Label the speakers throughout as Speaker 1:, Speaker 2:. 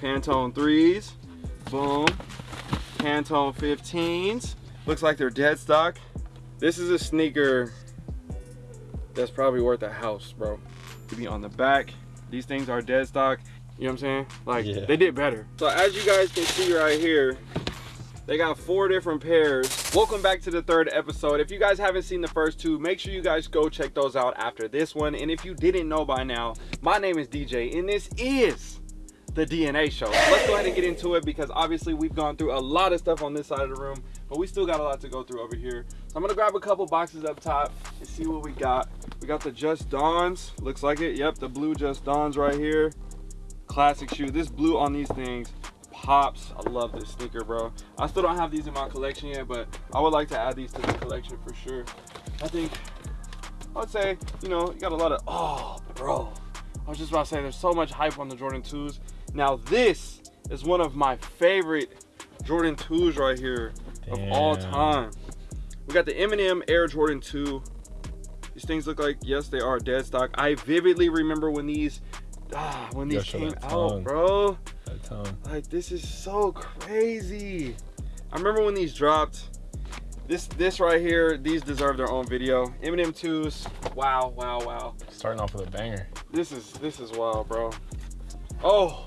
Speaker 1: Pantone 3s. Boom. Pantone 15s. Looks like they're dead stock. This is a sneaker that's probably worth a house, bro. To be on the back. These things are dead stock. You know what I'm saying? Like,
Speaker 2: Yeah.
Speaker 1: they did better. So as you guys can see right here, they got four different pairs. Welcome back to the third episode. If you guys haven't seen the first two, make sure you guys go check those out after this one. And if you didn't know by now, my name is DJ and this is the DNA show. Let's go ahead and get into it because obviously we've gone through a lot of stuff on this side of the room, but we still got a lot to go through over here. So I'm gonna grab a couple boxes up top and see what we got. We got the Just Dons, looks like it. Yep, the blue Just Dons right here. Classic shoe. This blue on these things pops. I love this sneaker, bro. I still don't have these in my collection yet, but I would like to add these to the collection for sure. I think, I would say, you know, you got a lot of, oh, bro. I was just about to say, there's so much hype on the Jordan 2s. Now, this is one of my favorite Jordan 2s right here of all time. We got the Eminem Air Jordan 2. These things look like, yes, they are dead stock. I vividly remember when these, ah, when these
Speaker 2: Gotta
Speaker 1: came out, bro. Like this is so crazy. I remember when these dropped. This this right here, these deserve their own video. Eminem 2s. Wow, wow, wow.
Speaker 2: Starting off with a banger.
Speaker 1: This is this is wild, bro. Oh,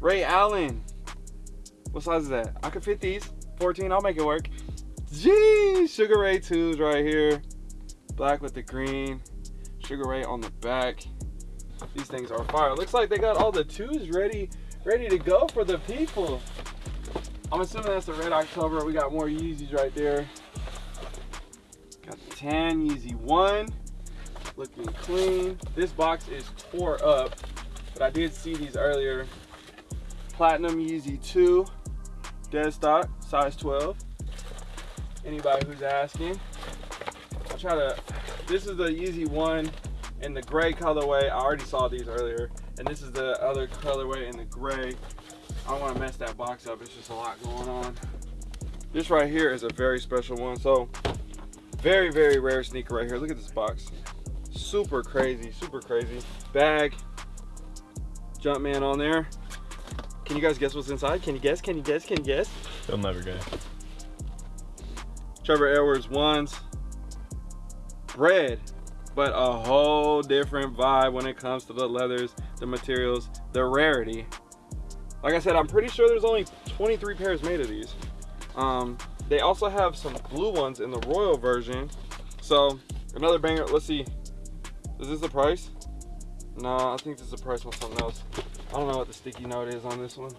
Speaker 1: Ray Allen. What size is that? I could fit these. 14, I'll make it work. Gee, Sugar Ray 2s right here. Black with the green. Sugar Ray on the back. These things are fire. Looks like they got all the twos ready, ready to go for the people. I'm assuming that's the Red October. We got more Yeezys right there. Got the tan Yeezy 1 looking clean. This box is tore up, but I did see these earlier. Platinum Yeezy 2, dead stock, size 12. Anybody who's asking. I'll try to, this is the Yeezy 1 in the gray colorway. I already saw these earlier. And this is the other colorway in the gray. I don't want to mess that box up. It's just a lot going on. This right here is a very special one. So very, very rare sneaker right here. Look at this box super crazy, super crazy. Bag, Jumpman on there. Can you guys guess what's inside? Can you guess? Can you guess? Can you guess?
Speaker 2: They'll never guess.
Speaker 1: Trevor Edwards ones. Red, but a whole different vibe when it comes to the leathers, the materials, the rarity. Like I said, I'm pretty sure there's only 23 pairs made of these. Um, they also have some blue ones in the royal version. So another banger. Let's see. Is this the price? No, I think this is the price on something else. I don't know what the sticky note is on this one.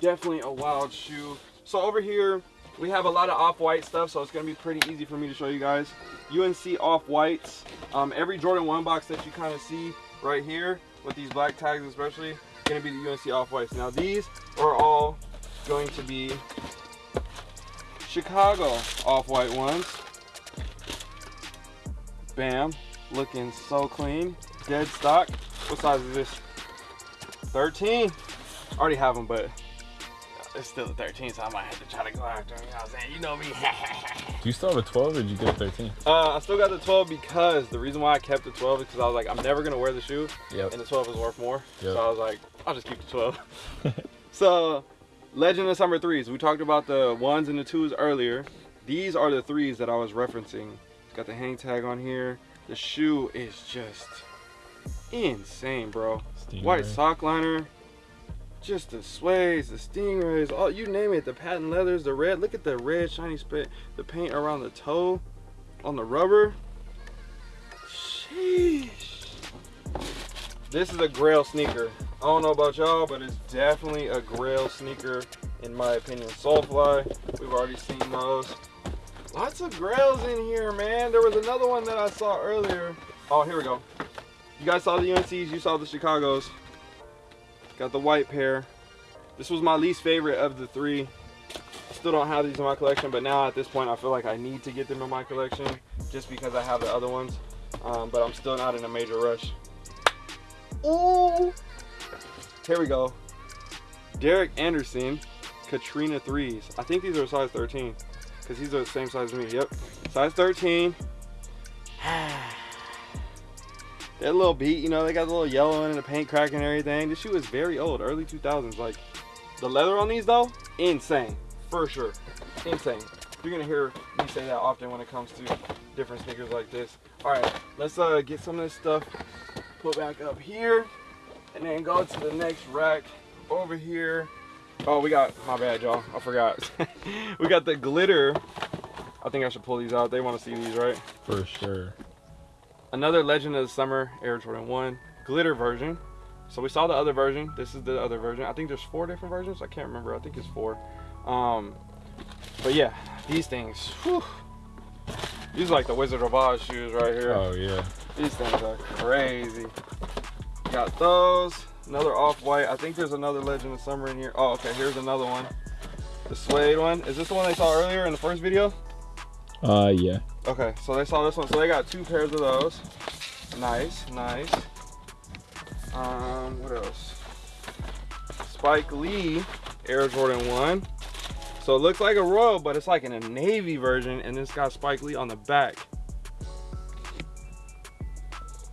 Speaker 1: Definitely a wild shoe. So over here, we have a lot of off-white stuff, so it's gonna be pretty easy for me to show you guys. UNC off-whites. Um, every Jordan 1 box that you kind of see right here, with these black tags especially, gonna be the UNC off-whites. Now these are all going to be Chicago off-white ones. Bam, looking so clean. Dead stock. What size is this? 13. I already have them, but it's still a 13, so I might have to try to go after them. You know what I'm saying? You know me.
Speaker 2: Do you still have a 12 or did you get a 13?
Speaker 1: uh, I still got the 12 because the reason why I kept the 12 is because I was like, I'm never gonna wear the shoe,
Speaker 2: Yep.
Speaker 1: and the 12 is worth more.
Speaker 2: Yep.
Speaker 1: So I was like, I'll just keep the 12. so, Legend of Summer threes. We talked about the ones and the twos earlier. These are the threes that I was referencing. Got the hang tag on here. The shoe is just insane, bro. White sock liner. Just the sways, the stingrays, all you name it. The patent leathers, the red. Look at the red shiny spit. The paint around the toe, on the rubber. Sheesh. This is a Grail sneaker. I don't know about y'all, but it's definitely a Grail sneaker in my opinion. Solefly, we've already seen those. Lots of Grails in here, man. There was another one that I saw earlier. Oh, here we go. You guys saw the UNCs, you saw the Chicagos. Got the white pair. This was my least favorite of the three. Still don't have these in my collection, but now at this point, I feel like I need to get them in my collection just because I have the other ones. Um, but I'm still not in a major rush. Ooh! Here we go. Derek Anderson, Katrina 3s. I think these are size 13 because these are the same size as me. Yep. Size 13. That little beat, you know, they got a little yellow in the paint cracking and everything. This shoe is very old, early 2000s. Like, the leather on these though, insane, for sure, insane. You're gonna hear me say that often when it comes to different sneakers like this. All right, let's uh, get some of this stuff put back up here and then go to the next rack over here. Oh, we got, my bad, y'all, I forgot. we got the glitter. I think I should pull these out. They wanna see these, right?
Speaker 2: For sure.
Speaker 1: Another Legend of the Summer Air Jordan 1 glitter version. So we saw the other version. This is the other version. I think there's four different versions. I can't remember. I think it's four. Um, but yeah, these things. Whew, these are like the Wizard of Oz shoes right here.
Speaker 2: Oh yeah.
Speaker 1: These things are crazy. Got those. Another off-white. I think there's another Legend of Summer in here. Oh, okay. Here's another one. The suede one. Is this the one they saw earlier in the first video?
Speaker 2: Uh yeah.
Speaker 1: Okay, so they saw this one. So they got two pairs of those. Nice, nice. Um, what else? Spike Lee Air Jordan 1. So it looks like a royal, but it's like in a navy version, and it's got Spike Lee on the back.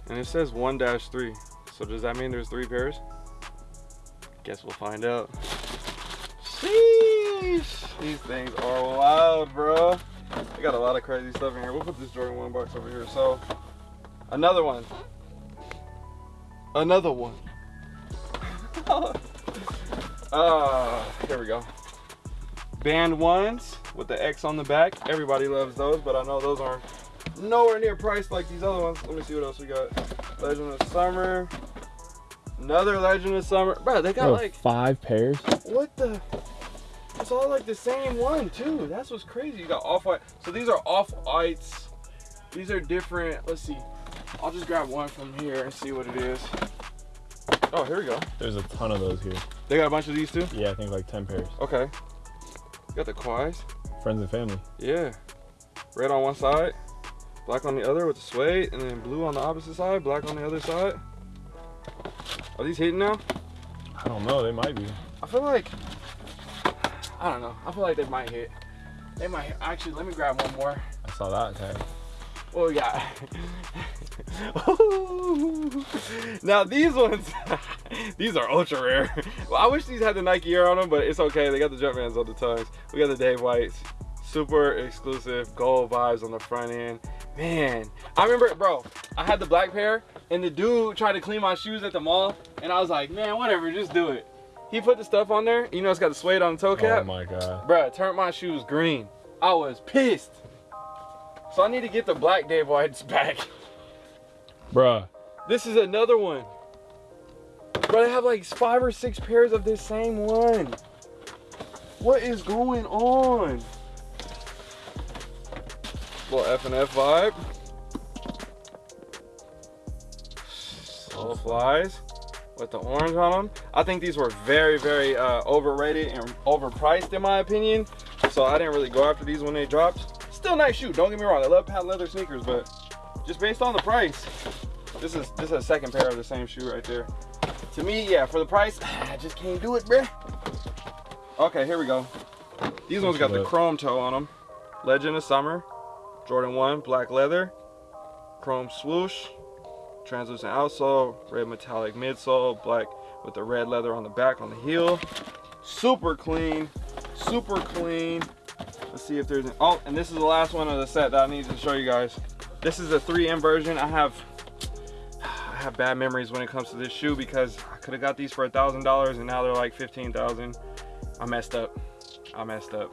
Speaker 1: And it says 1-3. So does that mean there's three pairs? Guess we'll find out. Sheesh. These things are wild, bro. I got a lot of crazy stuff in here. We'll put this Jordan 1 box over here. So, another one. Another one. uh, here we go. Band ones with the X on the back. Everybody loves those, but I know those aren't nowhere near priced like these other ones. Let me see what else we got. Legend of Summer. Another Legend of Summer. Bro, they got
Speaker 2: Bro,
Speaker 1: like,
Speaker 2: five pairs.
Speaker 1: what the? It's all like the same one too. That's what's crazy. You got off white. So these are off whites. These are different. Let's see. I'll just grab one from here and see what it is. Oh, here we go.
Speaker 2: There's a ton of those here.
Speaker 1: They got a bunch of these too.
Speaker 2: Yeah, I think like ten pairs.
Speaker 1: Okay. Got the Quais.
Speaker 2: Friends and family.
Speaker 1: Yeah. Red on one side, black on the other with the suede, and then blue on the opposite side, black on the other side. Are these hitting now?
Speaker 2: I don't know. They might be.
Speaker 1: I feel like I don't know. I feel like they might hit. They might hit. actually. Let me grab one more.
Speaker 2: I saw that tag.
Speaker 1: We got? now these ones, these are ultra rare. Well, I wish these had the Nike Air on them, but it's okay. They got the Jumpmans on the tongues. We got the Dave Whites, super exclusive gold vibes on the front end. Man, I remember, bro. I had the black pair, and the dude tried to clean my shoes at the mall, and I was like, man, whatever, just do it. He put the stuff on there. You know, it's got the suede on the toe cap.
Speaker 2: Oh my god.
Speaker 1: Bruh, turned my shoes green. I was pissed. So I need to get the black Dave Whites back.
Speaker 2: Bruh.
Speaker 1: This is another one. Bro, I have like five or six pairs of this same one. What is going on? Little F and F vibe. Little flies with the orange on them. I think these were very, very uh, overrated and overpriced in my opinion. So I didn't really go after these when they dropped. Still nice shoe, don't get me wrong. I love patent leather sneakers, but just based on the price, this is this is a second pair of the same shoe right there. To me, yeah, for the price, I just can't do it, bruh. Okay, here we go. These ones got the chrome toe on them. Legend of Summer, Jordan 1, black leather, chrome swoosh, translucent outsole, red metallic midsole, black with the red leather on the back on the heel. Super clean, super clean. Let's see if there's an, oh, and this is the last one of the set that I need to show you guys. This is a 3M version. I have I have bad memories when it comes to this shoe because I could have got these for a thousand dollars and now they're like 15,000. I messed up. I messed up.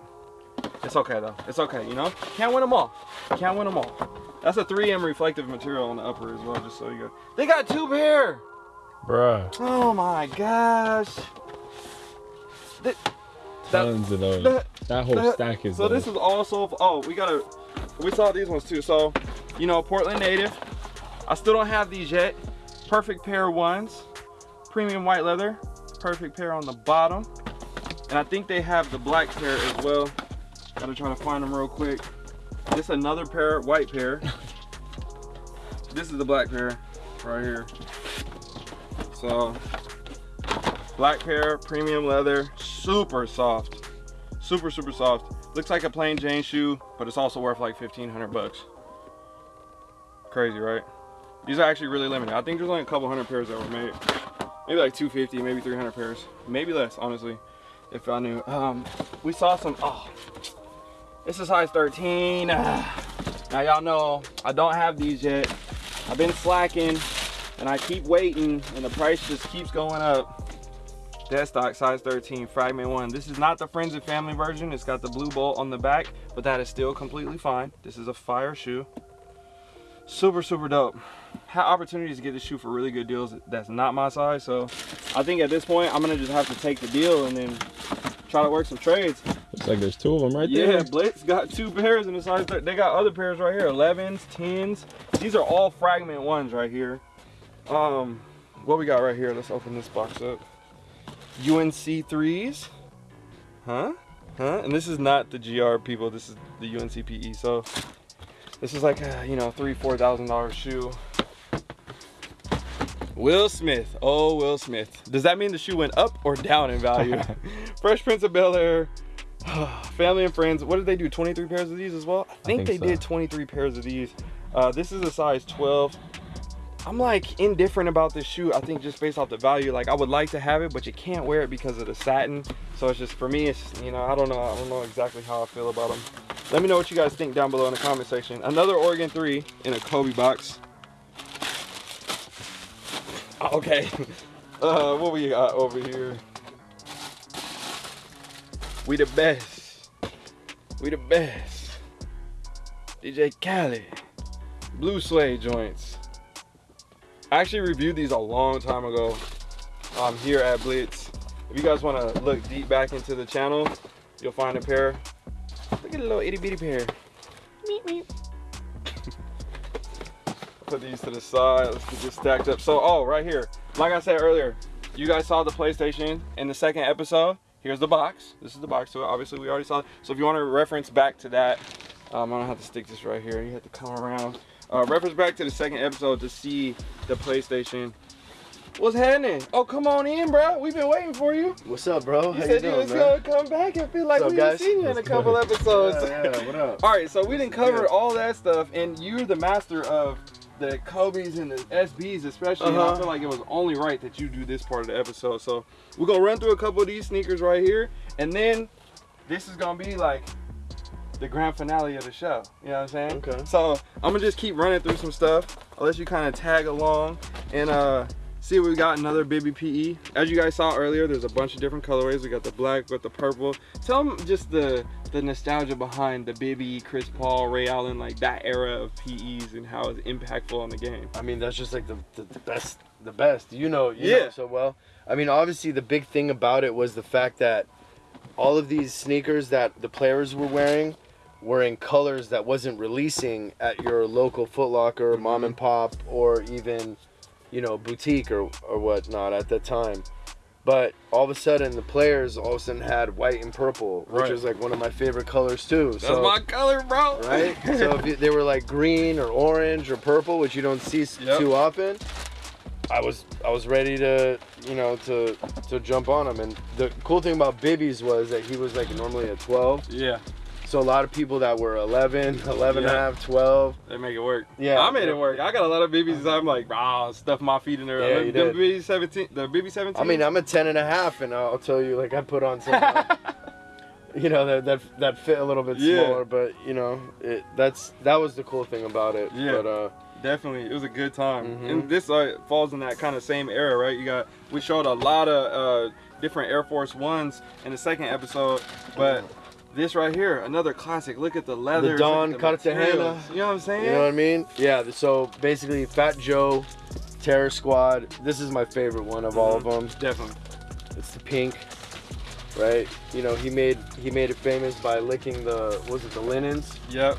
Speaker 1: It's okay though. It's okay, you know? Can't win them all. Can't win them all. That's a 3M reflective material on the upper as well, just so you go. They got two pair.
Speaker 2: Bruh.
Speaker 1: Oh my gosh. Th- that-
Speaker 2: Tons of those.
Speaker 1: that-
Speaker 2: that whole
Speaker 1: that-
Speaker 2: stack is
Speaker 1: so
Speaker 2: those.
Speaker 1: this is also oh we gotta we saw these ones too so you know portland native i still don't have these yet perfect pair of ones premium white leather perfect pair on the bottom and i think they have the black pair as well gotta try to find them real quick this another pair white pair this is the black pair right here so black pair premium leather super soft super super soft looks like a plain jane shoe but it's also worth like 1500 bucks crazy right These are actually really limited. I think there's only a couple hundred pairs that were made. Maybe like 250, maybe 300 pairs. Maybe less, honestly, if I knew. Um, we saw some, oh, this is size 13. now y'all know I don't have these yet. I've been slacking and I keep waiting and the price just keeps going up. Dead stock size 13 fragment one. This is not the friends and family version. It's got the blue bolt on the back, but that is still completely fine. This is a fire shoe. Super, super dope. Had opportunities to get this shoe for really good deals. That's not my size. So I think at this point, I'm gonna just have to take the deal and then try to work some trades.
Speaker 2: Looks like there's two of them right
Speaker 1: Yeah,
Speaker 2: there.
Speaker 1: Yeah, Blitz got two pairs in the size. They got other pairs right here, 11s, 10s. These are all fragment ones right here. Um, what we got right here? Let's open this box up. UNC threes, huh? Huh? And this is not the GR people. This is the UNC PE. So this is like a, you know three, four thousand dollar shoe. Will Smith. Oh, Will Smith. Does that mean the shoe went up or down in value? Fresh Prince of Bel Air. Family and friends. What did they do? 23 pairs of these as well? I think,
Speaker 2: think
Speaker 1: they
Speaker 2: so.
Speaker 1: did 23 pairs of these. Uh, this is a size 12. I'm like indifferent about this shoe. I think just based off the value, like I would like to have it, but you can't wear it because of the satin. So it's just for me, it's you know I don't know I don't know exactly how I feel about them. Let me know what you guys think down below in the comment section. Another Oregon three in a Kobe box. Okay. Uh, what we got over here? We the best. We the best. DJ Khaled. Blue suede joints. I actually reviewed these a long time ago um, here at Blitz. If you guys want to look deep back into the channel, you'll find a pair. Look at a little itty bitty pair. Meep, meep. Put these to the side. Let's get this stacked up. So, oh, right here. Like I said earlier, you guys saw the PlayStation in the second episode. Here's the box. This is the box to it. Obviously, we already saw it. So if you want to reference back to that, um, I don't have to stick this right here. You have to come around. Uh, reference back to the second episode to see the PlayStation. What's happening? Oh, come on in, bro. We've been waiting for you.
Speaker 3: What's up, bro?
Speaker 1: You
Speaker 3: How you
Speaker 1: said you
Speaker 3: doing,
Speaker 1: was
Speaker 3: man?
Speaker 1: gonna come back and feel like we haven't seen you in a couple episodes.
Speaker 3: Yeah, yeah, what up?
Speaker 1: All right, so we didn't cover
Speaker 3: good?
Speaker 1: all that stuff, and you're the master of the Kobe's and the SBs, especially. And I
Speaker 3: Uh-huh.
Speaker 1: feel like it was only right that you do this part of the episode. So we're gonna run through a couple of these sneakers right here, and then this is gonna be like the grand finale of the show. You know what I'm saying?
Speaker 3: Okay.
Speaker 1: So I'm gonna just keep running through some stuff. I'll let you kind of tag along and uh see we got another Bibby PE. As you guys saw earlier, there's a bunch of different colorways. We got the black with the purple. Tell them just the the nostalgia behind the Bibby, Chris Paul, Ray Allen, like that era of PEs and how it's impactful on the game.
Speaker 3: I mean, that's just like the, the, the best, the best. You know, you
Speaker 1: Yeah.
Speaker 3: know so well. I mean, obviously, the big thing about it was the fact that all of these sneakers that the players were wearing were in colors that wasn't releasing at your local Foot Locker,
Speaker 1: Mm-hmm.
Speaker 3: mom and pop, or even, you know, boutique or or whatnot at that time. But all of a sudden, the players all of a sudden had white and purple, which
Speaker 1: Right.
Speaker 3: was like one of my favorite colors too.
Speaker 1: That's
Speaker 3: so,
Speaker 1: my color, bro.
Speaker 3: right? so if you, they were like green or orange or purple, which you don't see
Speaker 1: Yep.
Speaker 3: too often, I was I was ready to you know to to jump on him. And the cool thing about Bibby's was that he was like normally a 12.
Speaker 1: yeah,
Speaker 3: So a lot of people that were 11, 11 and a half, 12.
Speaker 1: they make it work.
Speaker 3: Yeah.
Speaker 1: I made it work. I got a lot of BBs. I'm like, ah, stuff my feet in there.
Speaker 3: Yeah,
Speaker 1: the
Speaker 3: you
Speaker 1: the
Speaker 3: did.
Speaker 1: BB 17, the BB 17.
Speaker 3: I mean, I'm a 10 and a half, and I'll tell you, like I put on some. uh, You know that that that fit a little bit
Speaker 1: Yeah.
Speaker 3: smaller, but you know it. That's that was the cool thing about it.
Speaker 1: Yeah.
Speaker 3: But uh,
Speaker 1: Definitely, it was a good time.
Speaker 3: Mhm.
Speaker 1: And this uh, falls in that kind of same era, right? You got we showed a lot of uh, different Air Force Ones in the second episode, but this right here, another classic. Look at the leather.
Speaker 3: The Don Cartagena.
Speaker 1: You know what I'm saying?
Speaker 3: You know what I mean? Yeah. So basically, Fat Joe, Terror Squad. This is my favorite one of all of them.
Speaker 1: Definitely.
Speaker 3: It's the pink, right? You know, he made he made it famous by licking the was it the linens,
Speaker 1: Yep.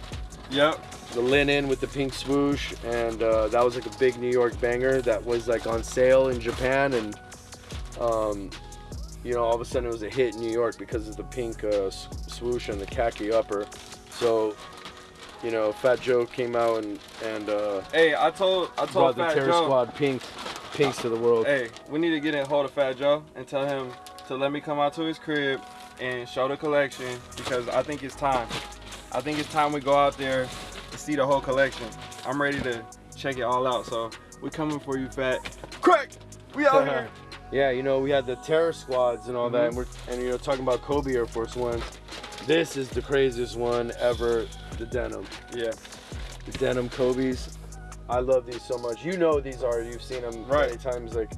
Speaker 1: Yep.
Speaker 3: the linen with the pink swoosh, and uh, that was like a big New York banger that was like on sale in Japan, and um, you know, all of a sudden it was a hit in New York because of the pink uh, swoosh and the khaki upper. So. You know, Fat Joe came out and and uh,
Speaker 1: Hey, I told I
Speaker 3: brought
Speaker 1: told
Speaker 3: the Terror
Speaker 1: Joe.
Speaker 3: Squad pink pinks to the world.
Speaker 1: Hey, we need to get in hold of Fat Joe and tell him to let me come out to his crib and show the collection because I think it's time. I think it's time we go out there and see the whole collection. I'm ready to check it all out. So we coming for you, fat. Crack. We out here.
Speaker 3: Yeah, you know, we had the terror squads and all that, and we're and you know talking about Kobe Air Force Ones. This is the craziest one ever, the denim.
Speaker 1: Yeah.
Speaker 3: The denim Kobe's. I love these so much. You know these are. You've seen them
Speaker 1: Right.
Speaker 3: many times, like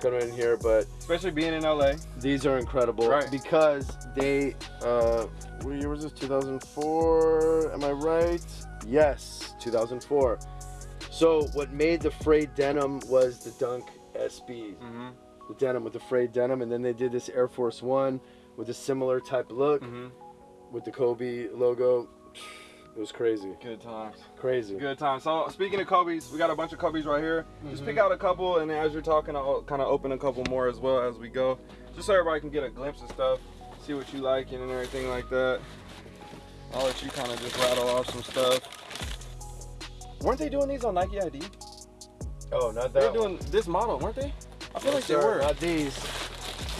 Speaker 3: coming in here, but
Speaker 1: Especially being in LA.
Speaker 3: these are incredible
Speaker 1: Right.
Speaker 3: because they. Uh, what year was this? 2004. Am I right? Yes, 2004. So what made the frayed denim was the Dunk SBs.
Speaker 1: Mm-hmm.
Speaker 3: The denim with the frayed denim, and then they did this Air Force One with a similar type look
Speaker 1: Mm-hmm.
Speaker 3: with the Kobe logo. It was crazy,
Speaker 1: Good times.
Speaker 3: crazy.
Speaker 1: Good times. So speaking of Kobe's, we got a bunch of Kobe's right here. Just
Speaker 3: Mhm.
Speaker 1: pick out a couple, and then as you're talking, I'll kind of open a couple more as well as we go, just so everybody can get a glimpse of stuff, see what you like and everything like that. I'll let you kind of just rattle off some stuff. Weren't they doing these on Nike ID?
Speaker 3: Oh, not that.
Speaker 1: They're were doing this model, weren't they? I feel like they
Speaker 3: Sir,
Speaker 1: were.
Speaker 3: Not these.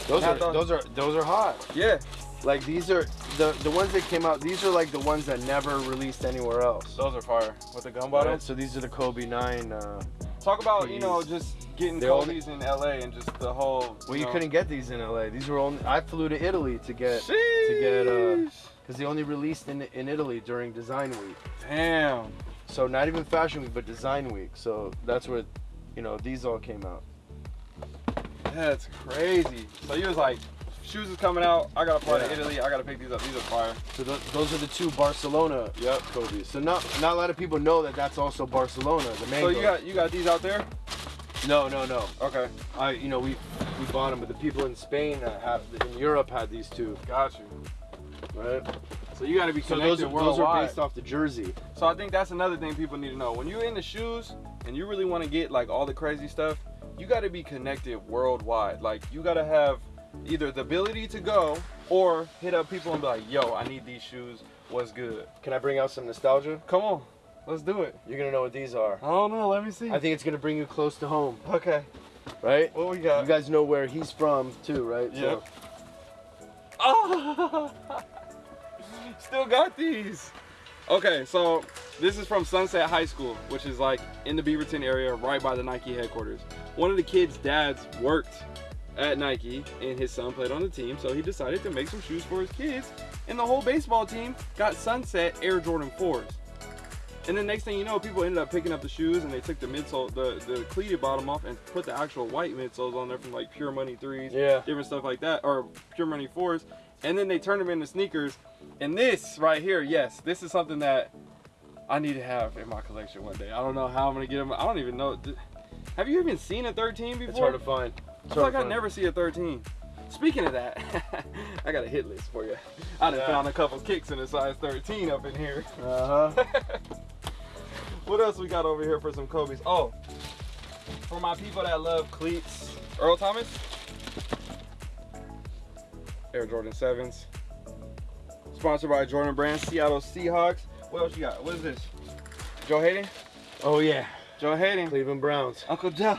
Speaker 3: Those
Speaker 1: Not
Speaker 3: are
Speaker 1: those.
Speaker 3: those are those are hot.
Speaker 1: Yeah.
Speaker 3: Like these are the the ones that came out. These are like the ones that never released anywhere else.
Speaker 1: Those are fire. With the gun
Speaker 3: Right. So these are the Kobe Nine. Uh,
Speaker 1: Talk about, you know, just getting
Speaker 3: They only-
Speaker 1: Kobe's in LA and just the whole.
Speaker 3: well, you
Speaker 1: know-
Speaker 3: couldn't get these in LA. These were only. I flew to Italy to get
Speaker 1: Sheesh.
Speaker 3: get, uh, because they only released in in Italy during Design Week.
Speaker 1: Damn.
Speaker 3: So not even Fashion Week, but Design Week. So that's where, you know, these all came out.
Speaker 1: That's crazy. So you was like, shoes is coming out. I gotta fly to
Speaker 3: Yeah.
Speaker 1: Italy. I gotta pick these up. These are fire.
Speaker 3: So th- those are the two Barcelona
Speaker 1: Yep.
Speaker 3: Kobe's. So not not a lot of people know that that's also Barcelona. The
Speaker 1: So you got you got these out there?
Speaker 3: no no no.
Speaker 1: Okay.
Speaker 3: I you know we we bought them, but the people in Spain uh, have in Europe had these two,
Speaker 1: Got you.
Speaker 3: right?
Speaker 1: So you gotta be
Speaker 3: So
Speaker 1: connected
Speaker 3: those are, those are based off the jersey.
Speaker 1: So I think that's another thing people need to know. When you're in the shoes and you really want to get like all the crazy stuff, you got to be connected worldwide. Like you got to have either the ability to go or hit up people and be like, "Yo, I need these shoes. What's good?"
Speaker 3: Can I bring out some nostalgia?
Speaker 1: Come on, let's do it.
Speaker 3: You're gonna know what these are.
Speaker 1: I don't know. Let me see.
Speaker 3: I think it's gonna bring you close to home,
Speaker 1: okay.
Speaker 3: right?
Speaker 1: What we got?
Speaker 3: You guys know where he's from too, right?
Speaker 1: Yep. Oh, still got these. Okay, so this is from Sunset High School, which is like in the Beaverton area, right by the Nike headquarters. One of the kids' dads worked at Nike, and his son played on the team, so he decided to make some shoes for his kids. And the whole baseball team got Sunset Air Jordan 4s. And then next thing you know, people ended up picking up the shoes and they took the midsole, the, the cleated bottom off and put the actual white midsoles on there from like Pure Money 3s
Speaker 3: Yeah.
Speaker 1: different stuff like that, or Pure Money fours, and then they turned them into sneakers. And this right here, yes, this is something that I need to have in my collection one day. I don't know how I'm gonna get them. I don't even know. Have you even seen a 13 before?
Speaker 3: It's hard to find.
Speaker 1: I
Speaker 3: It's
Speaker 1: feel like I never see a 13. Speaking of that, I got a hit list for you. I done
Speaker 3: Yeah.
Speaker 1: found a couple kicks in a size 13 up in here.
Speaker 3: Uh huh.
Speaker 1: what else we got over here for some Kobe's? Oh, for my people that love cleats, Earl Thomas, Air Jordan 7s. Sponsored by Jordan Brand, Seattle Seahawks. What else you got? What is this? Joe Haden?
Speaker 3: Oh yeah.
Speaker 1: Joe Haden.
Speaker 3: Cleveland Browns.
Speaker 1: Uncle Joe.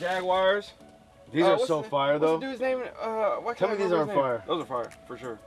Speaker 1: Jaguars.
Speaker 3: These
Speaker 1: Uh,
Speaker 3: are so
Speaker 1: the-
Speaker 3: fire though.
Speaker 1: What's the dude's name? Uh, why
Speaker 3: Tell me these aren't fire.
Speaker 1: Those are fire, for sure.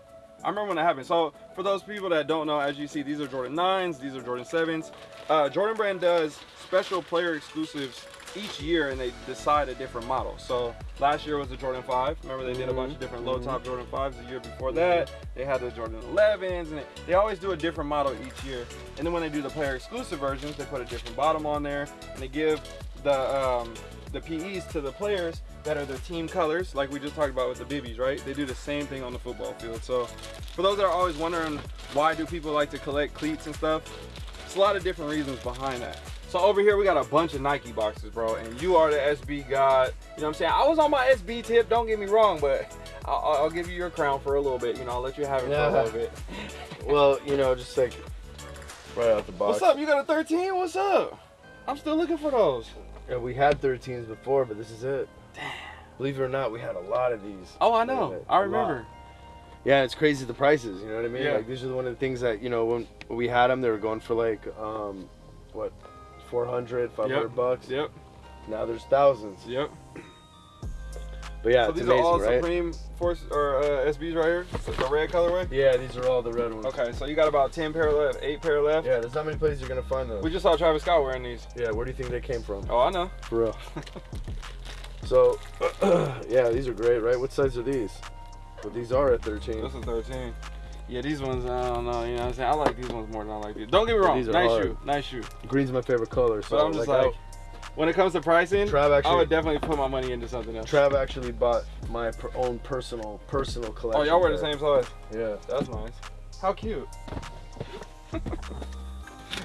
Speaker 1: I remember when that happened. So, for those people that don't know, as you see, these are Jordan 9s, these are Jordan 7s. Uh, Jordan Brand does special player exclusives each year and they decide a different model. So, last year was the Jordan 5. Remember, they did a bunch of different low top Jordan 5s the year before that. They had the Jordan 11s, and they always do a different model each year. And then when they do the player exclusive versions, they put a different bottom on there and they give the um, the PEs to the players that are their team colors, like we just talked about with the Bibbies, right? They do the same thing on the football field. So for those that are always wondering why do people like to collect cleats and stuff, it's a lot of different reasons behind that. So over here we got a bunch of Nike boxes, bro, and you are the SB god. You know what I'm saying? I was on my SB tip, don't get me wrong, but I'll, I'll give you your crown for a little bit. You know, I'll let you have it
Speaker 3: Yeah.
Speaker 1: for a little bit.
Speaker 3: Well, you know, just like right out the box.
Speaker 1: What's up? You got a 13? What's up? I'm still looking for those.
Speaker 3: Yeah, we had 13s before, but this is it. Damn. Believe it or not, we had a lot of these.
Speaker 1: Oh, I know. I remember.
Speaker 3: Yeah, it's crazy the prices. You know what I mean?
Speaker 1: Yeah.
Speaker 3: Like these are one of the things that you know when we had them, they were going for like um, what, 400, 500
Speaker 1: Yep.
Speaker 3: bucks.
Speaker 1: Yep.
Speaker 3: Now there's thousands.
Speaker 1: Yep.
Speaker 3: But yeah,
Speaker 1: so these
Speaker 3: amazing,
Speaker 1: are all
Speaker 3: right?
Speaker 1: Supreme Force or uh, SBs right here. So the red colorway.
Speaker 3: Yeah, these are all the red ones.
Speaker 1: Okay, so you got about ten pair left, eight pair left.
Speaker 3: Yeah, there's not many places you're gonna find those.
Speaker 1: We just saw Travis Scott wearing these.
Speaker 3: yeah, where do you think they came from?
Speaker 1: Oh, I know.
Speaker 3: For real. so, yeah, these are great, right? What size are these? Well, these are at 13.
Speaker 1: This is 13. Yeah, these ones, I don't know. You know what I'm saying? I like these ones more than I like these. Don't get me wrong.
Speaker 3: These are
Speaker 1: Nice
Speaker 3: hard.
Speaker 1: shoe. Nice shoe.
Speaker 3: Green's my favorite color. So
Speaker 1: But I'm just like, when it comes to pricing,
Speaker 3: Trav actually, I
Speaker 1: would definitely put my money into something else.
Speaker 3: Trav actually bought my per- own personal personal collection.
Speaker 1: Oh, y'all wear the same size.
Speaker 3: Yeah.
Speaker 1: That's nice. How cute. all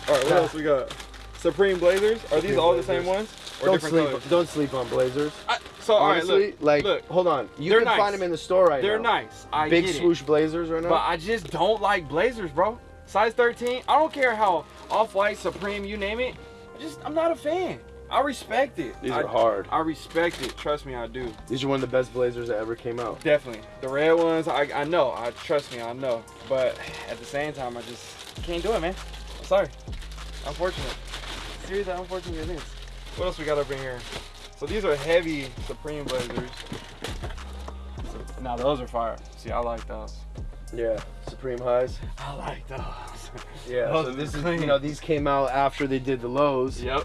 Speaker 1: right, what else we got? Supreme Blazers. Are these
Speaker 3: Supreme
Speaker 1: all the same ones? Or
Speaker 3: Don't
Speaker 1: different
Speaker 3: sleep.
Speaker 1: colors?
Speaker 3: Don't sleep on Blazers.
Speaker 1: I, so all right,
Speaker 3: Honestly,
Speaker 1: look,
Speaker 3: like,
Speaker 1: look.
Speaker 3: hold on. You can
Speaker 1: nice.
Speaker 3: find them in the store right now.
Speaker 1: they're nice. I
Speaker 3: Big swoosh Blazers right
Speaker 1: it.
Speaker 3: now.
Speaker 1: But I just don't like Blazers, bro. Size 13. I don't care how off-white, Supreme, you name it. I just, I'm not a fan. I respect it.
Speaker 3: These
Speaker 1: I,
Speaker 3: are hard.
Speaker 1: I respect it. Trust me, I do.
Speaker 3: These are one of the best Blazers that ever came out.
Speaker 1: Definitely. The red ones, I, I know. I trust me, I know. But at the same time, I just can't do it, man. I'm sorry. Unfortunate. Seriously, unfortunate it is. What else we got up in here? So these are heavy Supreme Blazers. Now those are fire. See, I like those.
Speaker 3: Yeah. Supreme highs.
Speaker 1: I like those.
Speaker 3: Yeah.
Speaker 1: Those
Speaker 3: so this is
Speaker 1: clean.
Speaker 3: you know these came out after they did the lows
Speaker 1: Yep.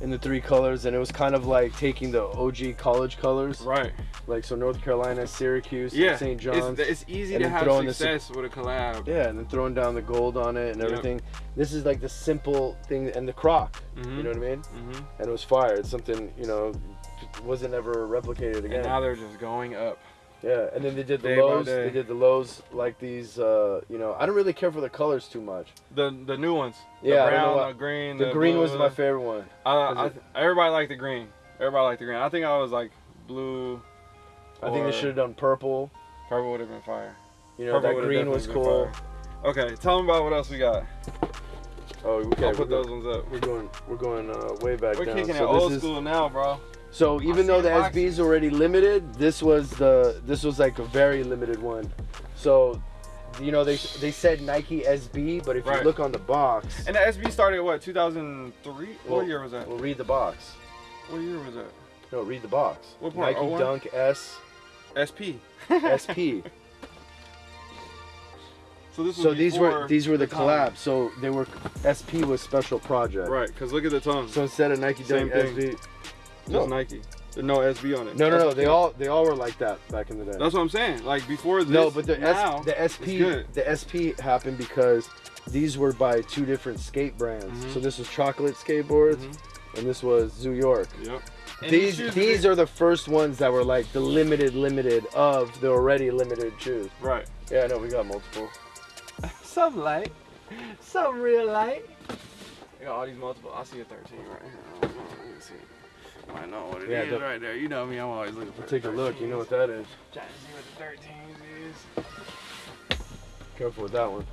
Speaker 3: In the three colors, and it was kind of like taking the OG college colors,
Speaker 1: Right.
Speaker 3: like so North Carolina, Syracuse,
Speaker 1: Yeah.
Speaker 3: St. John's.
Speaker 1: It's, it's easy
Speaker 3: and
Speaker 1: to have
Speaker 3: throwing the Sup-
Speaker 1: success with a collab.
Speaker 3: yeah, and then throwing down the gold on it and
Speaker 1: Yep.
Speaker 3: everything. This is like the simple thing, and the croc.
Speaker 1: Mhm.
Speaker 3: You know what I mean?
Speaker 1: hmm
Speaker 3: And it was fire. It's something you know wasn't ever replicated again.
Speaker 1: And now they're just going up.
Speaker 3: Yeah, and then they did the
Speaker 1: Day
Speaker 3: lows. They did the lows like these. Uh, you know, I don't really care for the colors too much.
Speaker 1: The the new ones.
Speaker 3: Yeah,
Speaker 1: The
Speaker 3: don't
Speaker 1: brown, the green.
Speaker 3: The, green was my favorite one.
Speaker 1: I, everybody liked the green. Everybody liked the green. I think I was like blue.
Speaker 3: I think they should have done purple.
Speaker 1: Purple would have been fire.
Speaker 3: You know,
Speaker 1: Purple
Speaker 3: that green was cool.
Speaker 1: Okay, tell them about what else we got.
Speaker 3: Oh, okay.
Speaker 1: I'll put those ones up.
Speaker 3: we're going. We're going uh, way back
Speaker 1: We're
Speaker 3: down.
Speaker 1: kicking it old
Speaker 3: is,
Speaker 1: school now, bro.
Speaker 3: So even though
Speaker 1: the
Speaker 3: the. SB is already limited, this was the this was like a very limited one. So, you know, they they said Nike SB, but if
Speaker 1: Right.
Speaker 3: you look on the box,
Speaker 1: And the SB started what? 2003.
Speaker 3: Well-
Speaker 1: what year was that?
Speaker 3: well, read the box.
Speaker 1: What year was that?
Speaker 3: No, read the box.
Speaker 1: What part?
Speaker 3: Nike
Speaker 1: 01?
Speaker 3: Dunk S
Speaker 1: SP.
Speaker 3: SP.
Speaker 1: So this
Speaker 3: so these were these were the,
Speaker 1: time.
Speaker 3: collabs. So they were SP was special project.
Speaker 1: Right, because look at the tongue.
Speaker 3: So instead of Nike Dunk
Speaker 1: thing.
Speaker 3: SB,
Speaker 1: Just
Speaker 3: no.
Speaker 1: Nike. There's no SB on it.
Speaker 3: no, no, no.
Speaker 1: what
Speaker 3: They all they all were like that back in the day.
Speaker 1: That's what I'm saying. Like before this.
Speaker 3: no, but the
Speaker 1: now,
Speaker 3: S, the SP the SP happened because these were by two different skate brands.
Speaker 1: Mhm.
Speaker 3: So this was Chocolate Skateboards,
Speaker 1: Mhm.
Speaker 3: and this was Zoo York.
Speaker 1: Yep. And
Speaker 3: these
Speaker 1: shoes
Speaker 3: these are the first ones that were like the limited limited of the already limited shoes.
Speaker 1: right.
Speaker 3: Yeah, I know we got multiple.
Speaker 1: Some light, some real light. I got all these multiple. I see a 13 right here. I don't know. Let me see. I know what it is
Speaker 3: Yeah, the-
Speaker 1: right there. You know me. I'm always looking for.
Speaker 3: Take a look. You know what that is.
Speaker 1: Trying to see what the 13s is.
Speaker 3: Careful with that one.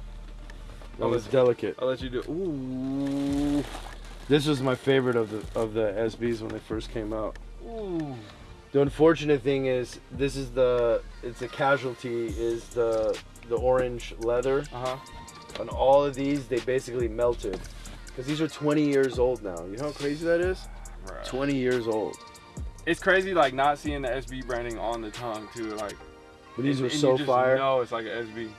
Speaker 3: That
Speaker 1: I'll
Speaker 3: was delicate.
Speaker 1: I'll let you do. it. Ooh.
Speaker 3: This was my favorite of the of the SBs when they first came out.
Speaker 1: Ooh.
Speaker 3: The unfortunate thing is this is the it's a casualty is the the orange leather.
Speaker 1: Uh huh.
Speaker 3: On all of these, they basically melted because these are 20 years old now. You know how crazy that is? 20 years old.
Speaker 1: It's crazy, like not seeing the SB branding on the tongue too. Like
Speaker 3: But these
Speaker 1: and-
Speaker 3: were
Speaker 1: and
Speaker 3: so
Speaker 1: you
Speaker 3: fire.
Speaker 1: No, it's like an SB.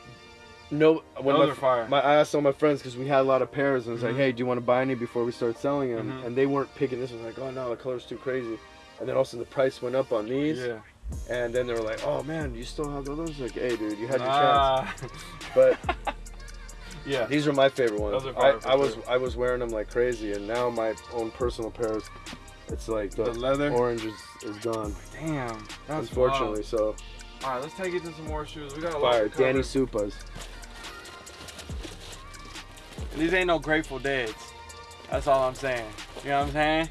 Speaker 3: No, when
Speaker 1: Those
Speaker 3: my,
Speaker 1: are fire.
Speaker 3: my I asked all my friends because we had a lot of pairs and it's
Speaker 1: Mhm.
Speaker 3: like, hey, do you want to buy any before we start selling them?
Speaker 1: Mhm.
Speaker 3: And they weren't picking this one. Like, oh no, the color's too crazy. And then also the price went up on these.
Speaker 1: yeah.
Speaker 3: And then they were like, oh man, you still have those? Like, hey, dude, you had your chance. But
Speaker 1: yeah.
Speaker 3: these are my favorite ones.
Speaker 1: Those are
Speaker 3: I, I was. I was wearing them like crazy, and now my own personal pairs, it's like the,
Speaker 1: The leather.
Speaker 3: orange is, is gone.
Speaker 1: Damn. That's
Speaker 3: unfortunately, so.
Speaker 1: All right, let's take it to some more shoes. We got a lot
Speaker 3: fire.
Speaker 1: cover.
Speaker 3: Danny Supas.
Speaker 1: These ain't no Grateful Deads. That's all I'm saying. You know what I'm saying?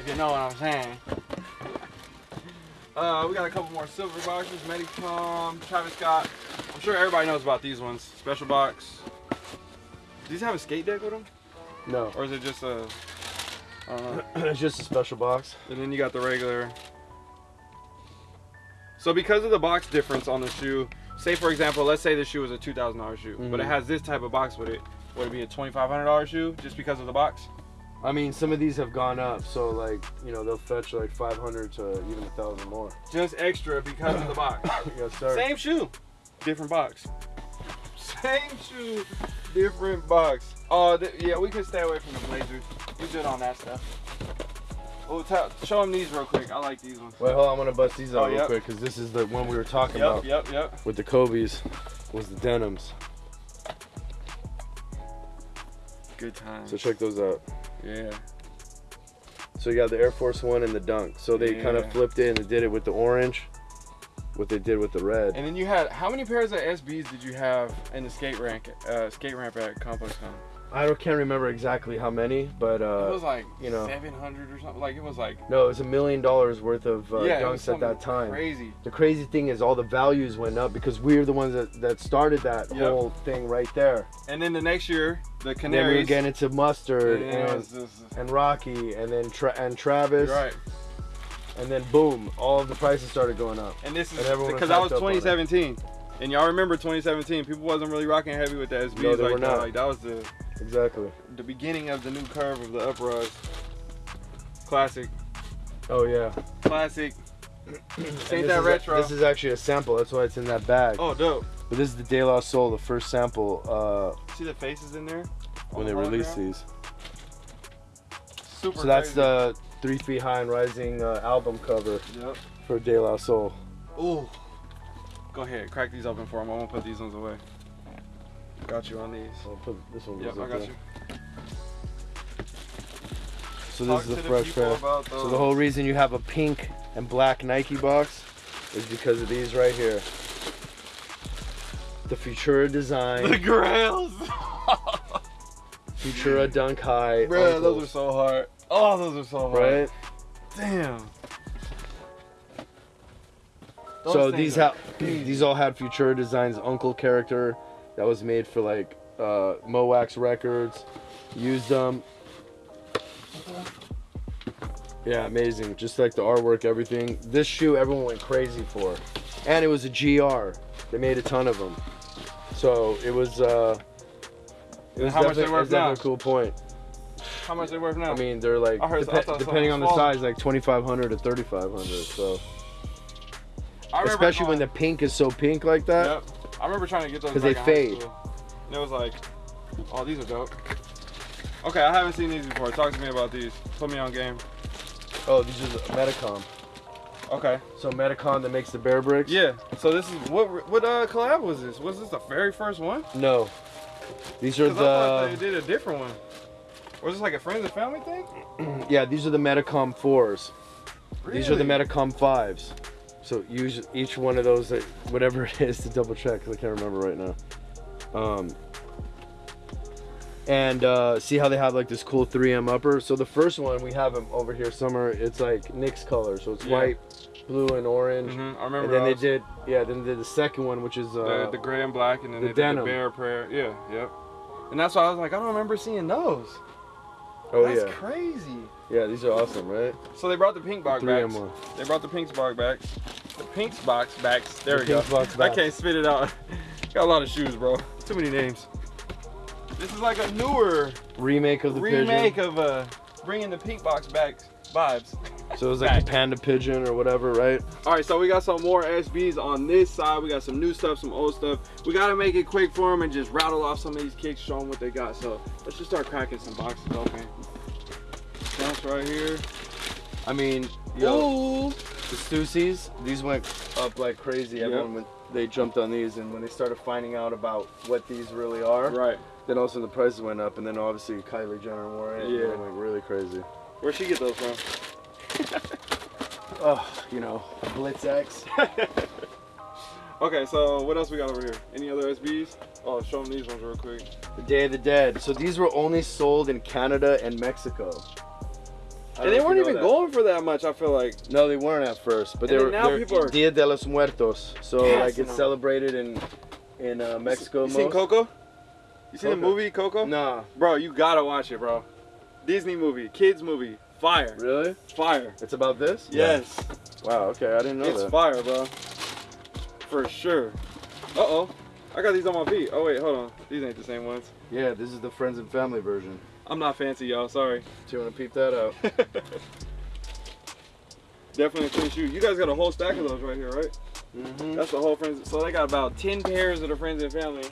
Speaker 1: If you know what I'm saying. Uh, we got a couple more silver boxes. Medicom, Travis Scott. I'm sure everybody knows about these ones. Special box. Do these have a skate deck with them?
Speaker 3: No,
Speaker 1: Or is it just a... I don't know.
Speaker 3: it's just a special box.
Speaker 1: And then you got the regular. So because of the box difference on the shoe, say for example, let's say the shoe was a two thousand dollar shoe, but it
Speaker 3: Mhm.
Speaker 1: has this type of box with it. Would it be a twenty five hundred dollar shoe just because of the box?
Speaker 3: I mean, some of these have gone up, so like you know they'll fetch like 500 to even a thousand more.
Speaker 1: Just extra because of the box.
Speaker 3: yes, sir.
Speaker 1: Same shoe, different box. Same shoe, different box. Oh, th- yeah, we can stay away from the Blazers. We good on that stuff. Oh, tell, show them these real quick. I like these ones.
Speaker 3: Wait, hold on. I'm gonna bust these out
Speaker 1: Oh,
Speaker 3: real
Speaker 1: yep.
Speaker 3: quick because this is the one we were talking
Speaker 1: Yep,
Speaker 3: about
Speaker 1: yep, yep.
Speaker 3: with the Kobe's. Was the denims.
Speaker 1: Good time.
Speaker 3: So check those out.
Speaker 1: yeah.
Speaker 3: So you got the Air Force One and the Dunk. So they kind of flipped it and did it with the orange. What they did with the red.
Speaker 1: And then you had how many pairs of SBs did you have in the skate rank, uh, skate ramp at Complex Con?
Speaker 3: I don't can't remember exactly how many, but
Speaker 1: it
Speaker 3: uh,
Speaker 1: was like
Speaker 3: you know.
Speaker 1: 700 or something. Like it was like
Speaker 3: no, it was a million dollars worth of uh,
Speaker 1: yeah,
Speaker 3: dunks at that time.
Speaker 1: Crazy.
Speaker 3: The crazy thing is all the values went up because we were the ones that, that started that
Speaker 1: Yep.
Speaker 3: whole thing right there.
Speaker 1: And then the next year, the
Speaker 3: And then
Speaker 1: Canaries.
Speaker 3: we were getting into mustard
Speaker 1: and
Speaker 3: and, and Rocky and then tra- and Travis
Speaker 1: right.
Speaker 3: And then boom, all of the prices started going up.
Speaker 1: And this is
Speaker 3: And everyone was
Speaker 1: because that was
Speaker 3: hyped up on it.
Speaker 1: 2017. And y'all remember 2017? People wasn't really rocking heavy with the SBs
Speaker 3: No,
Speaker 1: like that. Like that was the
Speaker 3: Exactly.
Speaker 1: the beginning of the new curve of the uprise. Classic,
Speaker 3: Oh yeah.
Speaker 1: classic. Ain't
Speaker 3: this
Speaker 1: that
Speaker 3: is a- this is actually a sample. That's why it's in that bag.
Speaker 1: Oh, dope.
Speaker 3: But this is the De La Soul, the first sample uh,
Speaker 1: See the faces in there?
Speaker 3: when
Speaker 1: On
Speaker 3: they
Speaker 1: the
Speaker 3: released these.
Speaker 1: Super.
Speaker 3: So that's
Speaker 1: crazy.
Speaker 3: the Three Feet High and Rising uh, album cover
Speaker 1: Yep.
Speaker 3: for De La Soul.
Speaker 1: Ooh. Go ahead, crack these open for him. I won't put these ones away. Got you on these.
Speaker 3: I'll put this one.
Speaker 1: Yep, I got
Speaker 3: there.
Speaker 1: you.
Speaker 3: So
Speaker 1: Talk
Speaker 3: this is a
Speaker 1: the
Speaker 3: fresh pair. So the whole reason you have a pink and black Nike box is because of these right here. The Futura design.
Speaker 1: the grails.
Speaker 3: Futura Dunk High.
Speaker 1: Bruh, those are so hard. Oh, those are so hard.
Speaker 3: right.
Speaker 1: Damn. Those
Speaker 3: so these have these all had Futura Designs UNKLE character that was made for like uh, Mo' Wax Records. Used them. Yeah, amazing. Just like the artwork, everything. This shoe, everyone went crazy for, and it was a GR. They made a ton of them, so it was. Uh, it was
Speaker 1: how much they
Speaker 3: it
Speaker 1: worth
Speaker 3: definitely
Speaker 1: now?
Speaker 3: a cool point.
Speaker 1: How much are they worth now?
Speaker 3: I mean, they're like
Speaker 1: I heard- I thought
Speaker 3: depending on the size, like 2,500 to 3,500. So
Speaker 1: I remember
Speaker 3: especially when the pink is so pink like that.
Speaker 1: Yep. I remember trying to get those because
Speaker 3: they fade.
Speaker 1: And it was like, oh, these are dope. Okay, I haven't seen these before. Talk to me about these. Put me on game.
Speaker 3: Oh, these are the Medicom.
Speaker 1: Okay.
Speaker 3: So Medicom that makes the bear bricks?
Speaker 1: Yeah. So this is what what uh collab was this? Was this the very first one?
Speaker 3: No. These are
Speaker 1: Because I thought they did a different one. Was this like a friends and family thing?
Speaker 3: yeah, these are the Medicom fours. These are the Medicom fives. So use each one of those, uh, whatever it is, to double check because I can't remember right now. Um, and uh, see how they have like this cool 3M upper. So the first one we have them over here somewhere. It's like Nick's color, so it's
Speaker 1: Yeah.
Speaker 3: white, blue, and orange.
Speaker 1: Mhm, I remember.
Speaker 3: And then they did yeah. Then they did the second one, which is uh,
Speaker 1: the, the gray and black, and then
Speaker 3: the
Speaker 1: they did the bear prayer. Yeah, yep. And that's why I was like, I don't remember seeing those.
Speaker 3: Oh
Speaker 1: that's
Speaker 3: yeah,
Speaker 1: crazy.
Speaker 3: yeah. These are awesome, right?
Speaker 1: So they brought the pink box
Speaker 3: Three
Speaker 1: back.
Speaker 3: One.
Speaker 1: They brought the pink box back. The pink box backs. There
Speaker 3: The
Speaker 1: we go.
Speaker 3: pink box
Speaker 1: I
Speaker 3: back.
Speaker 1: can't spit it out. Got a lot of shoes, bro. Too many names. This is like a newer
Speaker 3: Remake of the
Speaker 1: remake
Speaker 3: pigeon.
Speaker 1: of uh, bringing the pink box back vibes.
Speaker 3: So it was like
Speaker 1: back.
Speaker 3: the panda pigeon or whatever, right?
Speaker 1: All right, so we got some more SBs on this side. We got some new stuff, some old stuff. We gotta make it quick for them and just rattle off some of these kicks, show them what they got. So let's just start cracking some boxes open. Right here.
Speaker 3: I mean, yo,
Speaker 1: Ooh.
Speaker 3: the Stussies, these went up like crazy.
Speaker 1: Yep.
Speaker 3: Everyone went, they jumped on these, and when they started finding out about what these really are,
Speaker 1: Right.
Speaker 3: then also the prices went up, and then obviously Kylie Jenner wore it.
Speaker 1: Yeah.
Speaker 3: it went really crazy.
Speaker 1: Where'd she get those from?
Speaker 3: Oh, you know, Blitz X.
Speaker 1: Okay, so what else we got over here? Any other SBs? Oh, show them these ones real quick.
Speaker 3: The Day of the Dead. So these were only sold in Canada and Mexico. I don't
Speaker 1: And they weren't even
Speaker 3: that.
Speaker 1: going for that much, I feel like.
Speaker 3: No, they weren't at first, but
Speaker 1: And
Speaker 3: they were.
Speaker 1: now people are-
Speaker 3: Dia de los Muertos. So
Speaker 1: Yes,
Speaker 3: like it's
Speaker 1: know.
Speaker 3: celebrated in in uh, Mexico.
Speaker 1: You seen. Coco? You seen the movie Coco?
Speaker 3: Nah,
Speaker 1: Bro, you gotta watch it, bro. Disney movie, kids movie, fire,
Speaker 3: really?
Speaker 1: fire.
Speaker 3: It's about this?
Speaker 1: Yes,
Speaker 3: Wow. Okay, I didn't know
Speaker 1: it's
Speaker 3: that.
Speaker 1: fire, bro. For sure. Uh oh, I got these on my feet. Oh wait, hold on. These ain't the same ones.
Speaker 3: Yeah, this is the friends and family version.
Speaker 1: I'm not fancy, y'all. Sorry.
Speaker 3: Do you want to peep that out?
Speaker 1: Definitely a clean shoe. You guys got a whole stack of those right here, right?
Speaker 3: Mm-hmm.
Speaker 1: That's the whole friends. So they got about 10 pairs of the friends and family.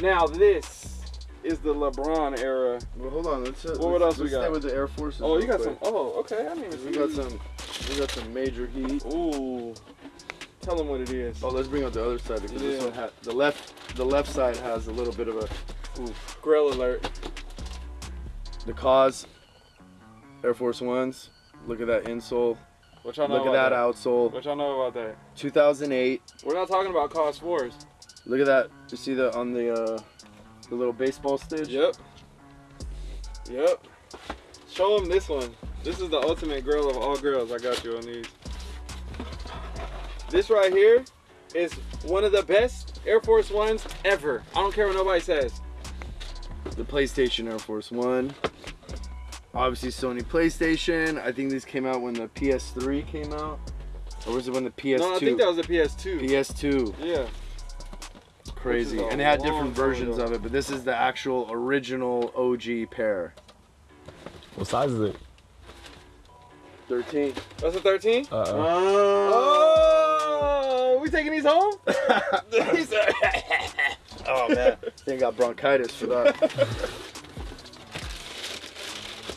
Speaker 1: Now this is the LeBron era.
Speaker 3: Well, hold on. Let's. Uh,
Speaker 1: What
Speaker 3: let's,
Speaker 1: else we
Speaker 3: let's
Speaker 1: got?
Speaker 3: Stay with the Air Forces.
Speaker 1: Oh, you
Speaker 3: real
Speaker 1: got some. Oh, okay. I didn't even
Speaker 3: We
Speaker 1: see
Speaker 3: got some. We got some major heat.
Speaker 1: Ooh. Tell them what it is.
Speaker 3: Oh, let's bring out the other side because this one ha- the left the left side has a little bit of a
Speaker 1: Grill alert.
Speaker 3: The cause Air Force Ones. Look at that insole.
Speaker 1: What y'all know
Speaker 3: Look at
Speaker 1: about
Speaker 3: that outsole.
Speaker 1: What y'all know about that?
Speaker 3: 2008.
Speaker 1: We're not talking about cause fours.
Speaker 3: Look at that. You see the on the uh, the little baseball stitch?
Speaker 1: Yep. Yep. Show them this one. This is the ultimate grill of all grills. I got you on these. This right here is one of the best Air Force Ones ever. I don't care what nobody says.
Speaker 3: The PlayStation Air Force One. Obviously Sony PlayStation. I think these came out when the PS3 came out. Or was it when the PS2?
Speaker 1: No, I think that was the PS2.
Speaker 3: PS2.
Speaker 1: yeah.
Speaker 3: Crazy.
Speaker 1: Which is a
Speaker 3: And they had different versions
Speaker 1: ago.
Speaker 3: of it, but this is the actual original OG pair.
Speaker 2: What size is it?
Speaker 3: 13.
Speaker 1: That's a 13?
Speaker 2: Uh, uh
Speaker 1: Oh, we taking these home?
Speaker 3: Oh man, I got bronchitis for that.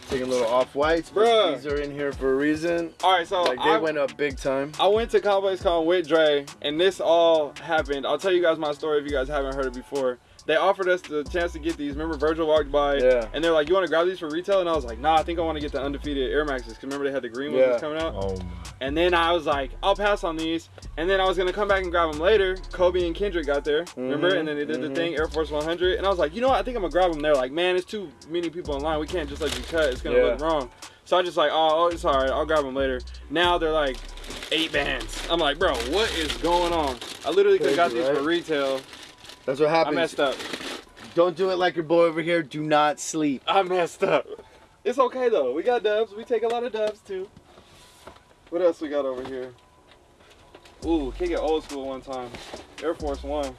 Speaker 3: Taking a little off whites,
Speaker 1: Bruh.
Speaker 3: these are in here for a reason.
Speaker 1: All right, so
Speaker 3: Like they
Speaker 1: I,
Speaker 3: went up big time.
Speaker 1: I went to ComplexCon with Dre, and this all happened. I'll tell you guys my story if you guys haven't heard it before. They offered us the chance to get these. Remember, Virgil walked by,
Speaker 3: Yeah.
Speaker 1: and they're like, "You want to grab these for retail?" And I was like, "Nah, I think I want to get the undefeated Air Maxes." Cause remember they had the green ones
Speaker 3: Yeah.
Speaker 1: coming out.
Speaker 2: oh my.
Speaker 1: And then I was like, "I'll pass on these." And then I was gonna come back and grab them later. Kobe and Kendrick got there, remember?
Speaker 3: Mhm,
Speaker 1: And then they did
Speaker 3: mhm.
Speaker 1: the thing, Air Force 100. And I was like, "You know what? I think I'm gonna grab them." They're like, "Man, it's too many people in line. We can't just let you cut. It's gonna
Speaker 3: Yeah.
Speaker 1: look wrong." So I just like, "Oh, it's all right. I'll grab them later." Now they're like eight bands. I'm like, "Bro, what is going on?" I literally could have got
Speaker 3: Crazy,
Speaker 1: these for retail.
Speaker 3: That's what
Speaker 1: happened.
Speaker 3: I
Speaker 1: messed up.
Speaker 3: Don't do it like your boy over here. Do not sleep.
Speaker 1: I messed up. It's okay though. We got dubs. We take a lot of dubs too. What else we got over here? Ooh, kick it old school one time. Air Force One.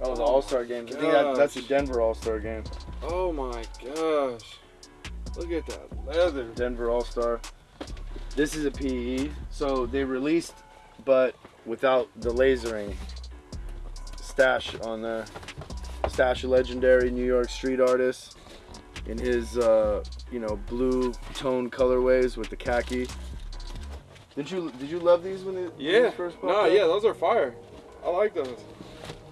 Speaker 3: That was an All Star game. I think that, that's a Denver All Star game.
Speaker 1: Oh my gosh. Look at that leather.
Speaker 3: Denver All Star. This is a PE. So they released, but without the lasering. Stash on there. Stash, a legendary New York street artist, in his uh, you know blue tone colorways with the khaki. Did you did you love these when they when
Speaker 1: Yeah.
Speaker 3: these first popped
Speaker 1: No,
Speaker 3: up?
Speaker 1: yeah, those are fire. I like those.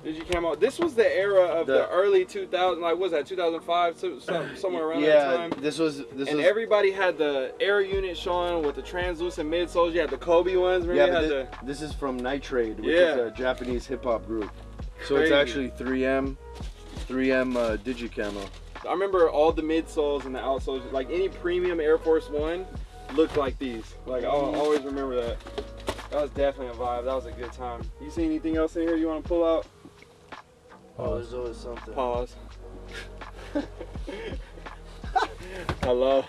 Speaker 1: Did you come out? This was the era of the,
Speaker 3: The-
Speaker 1: early 2000, like what was that 2005, so, some, somewhere around
Speaker 3: yeah,
Speaker 1: that time.
Speaker 3: this was this
Speaker 1: and
Speaker 3: was
Speaker 1: everybody had the air unit showing with the translucent midsoles. You had the Kobe ones. Remember
Speaker 3: yeah,
Speaker 1: you had
Speaker 3: thi-
Speaker 1: the
Speaker 3: this is from Nitraid, which
Speaker 1: Yeah.
Speaker 3: is a Japanese hip hop group. So it's actually 3M, 3M uh, Digicamo.
Speaker 1: I remember all the midsoles and the outsoles. Like any premium Air Force One looked like these. Like I'll always remember that. That was definitely a vibe. That was a good time. You see anything else in here you want to pull out?
Speaker 3: Oh, there's always something.
Speaker 1: Pause. Hello.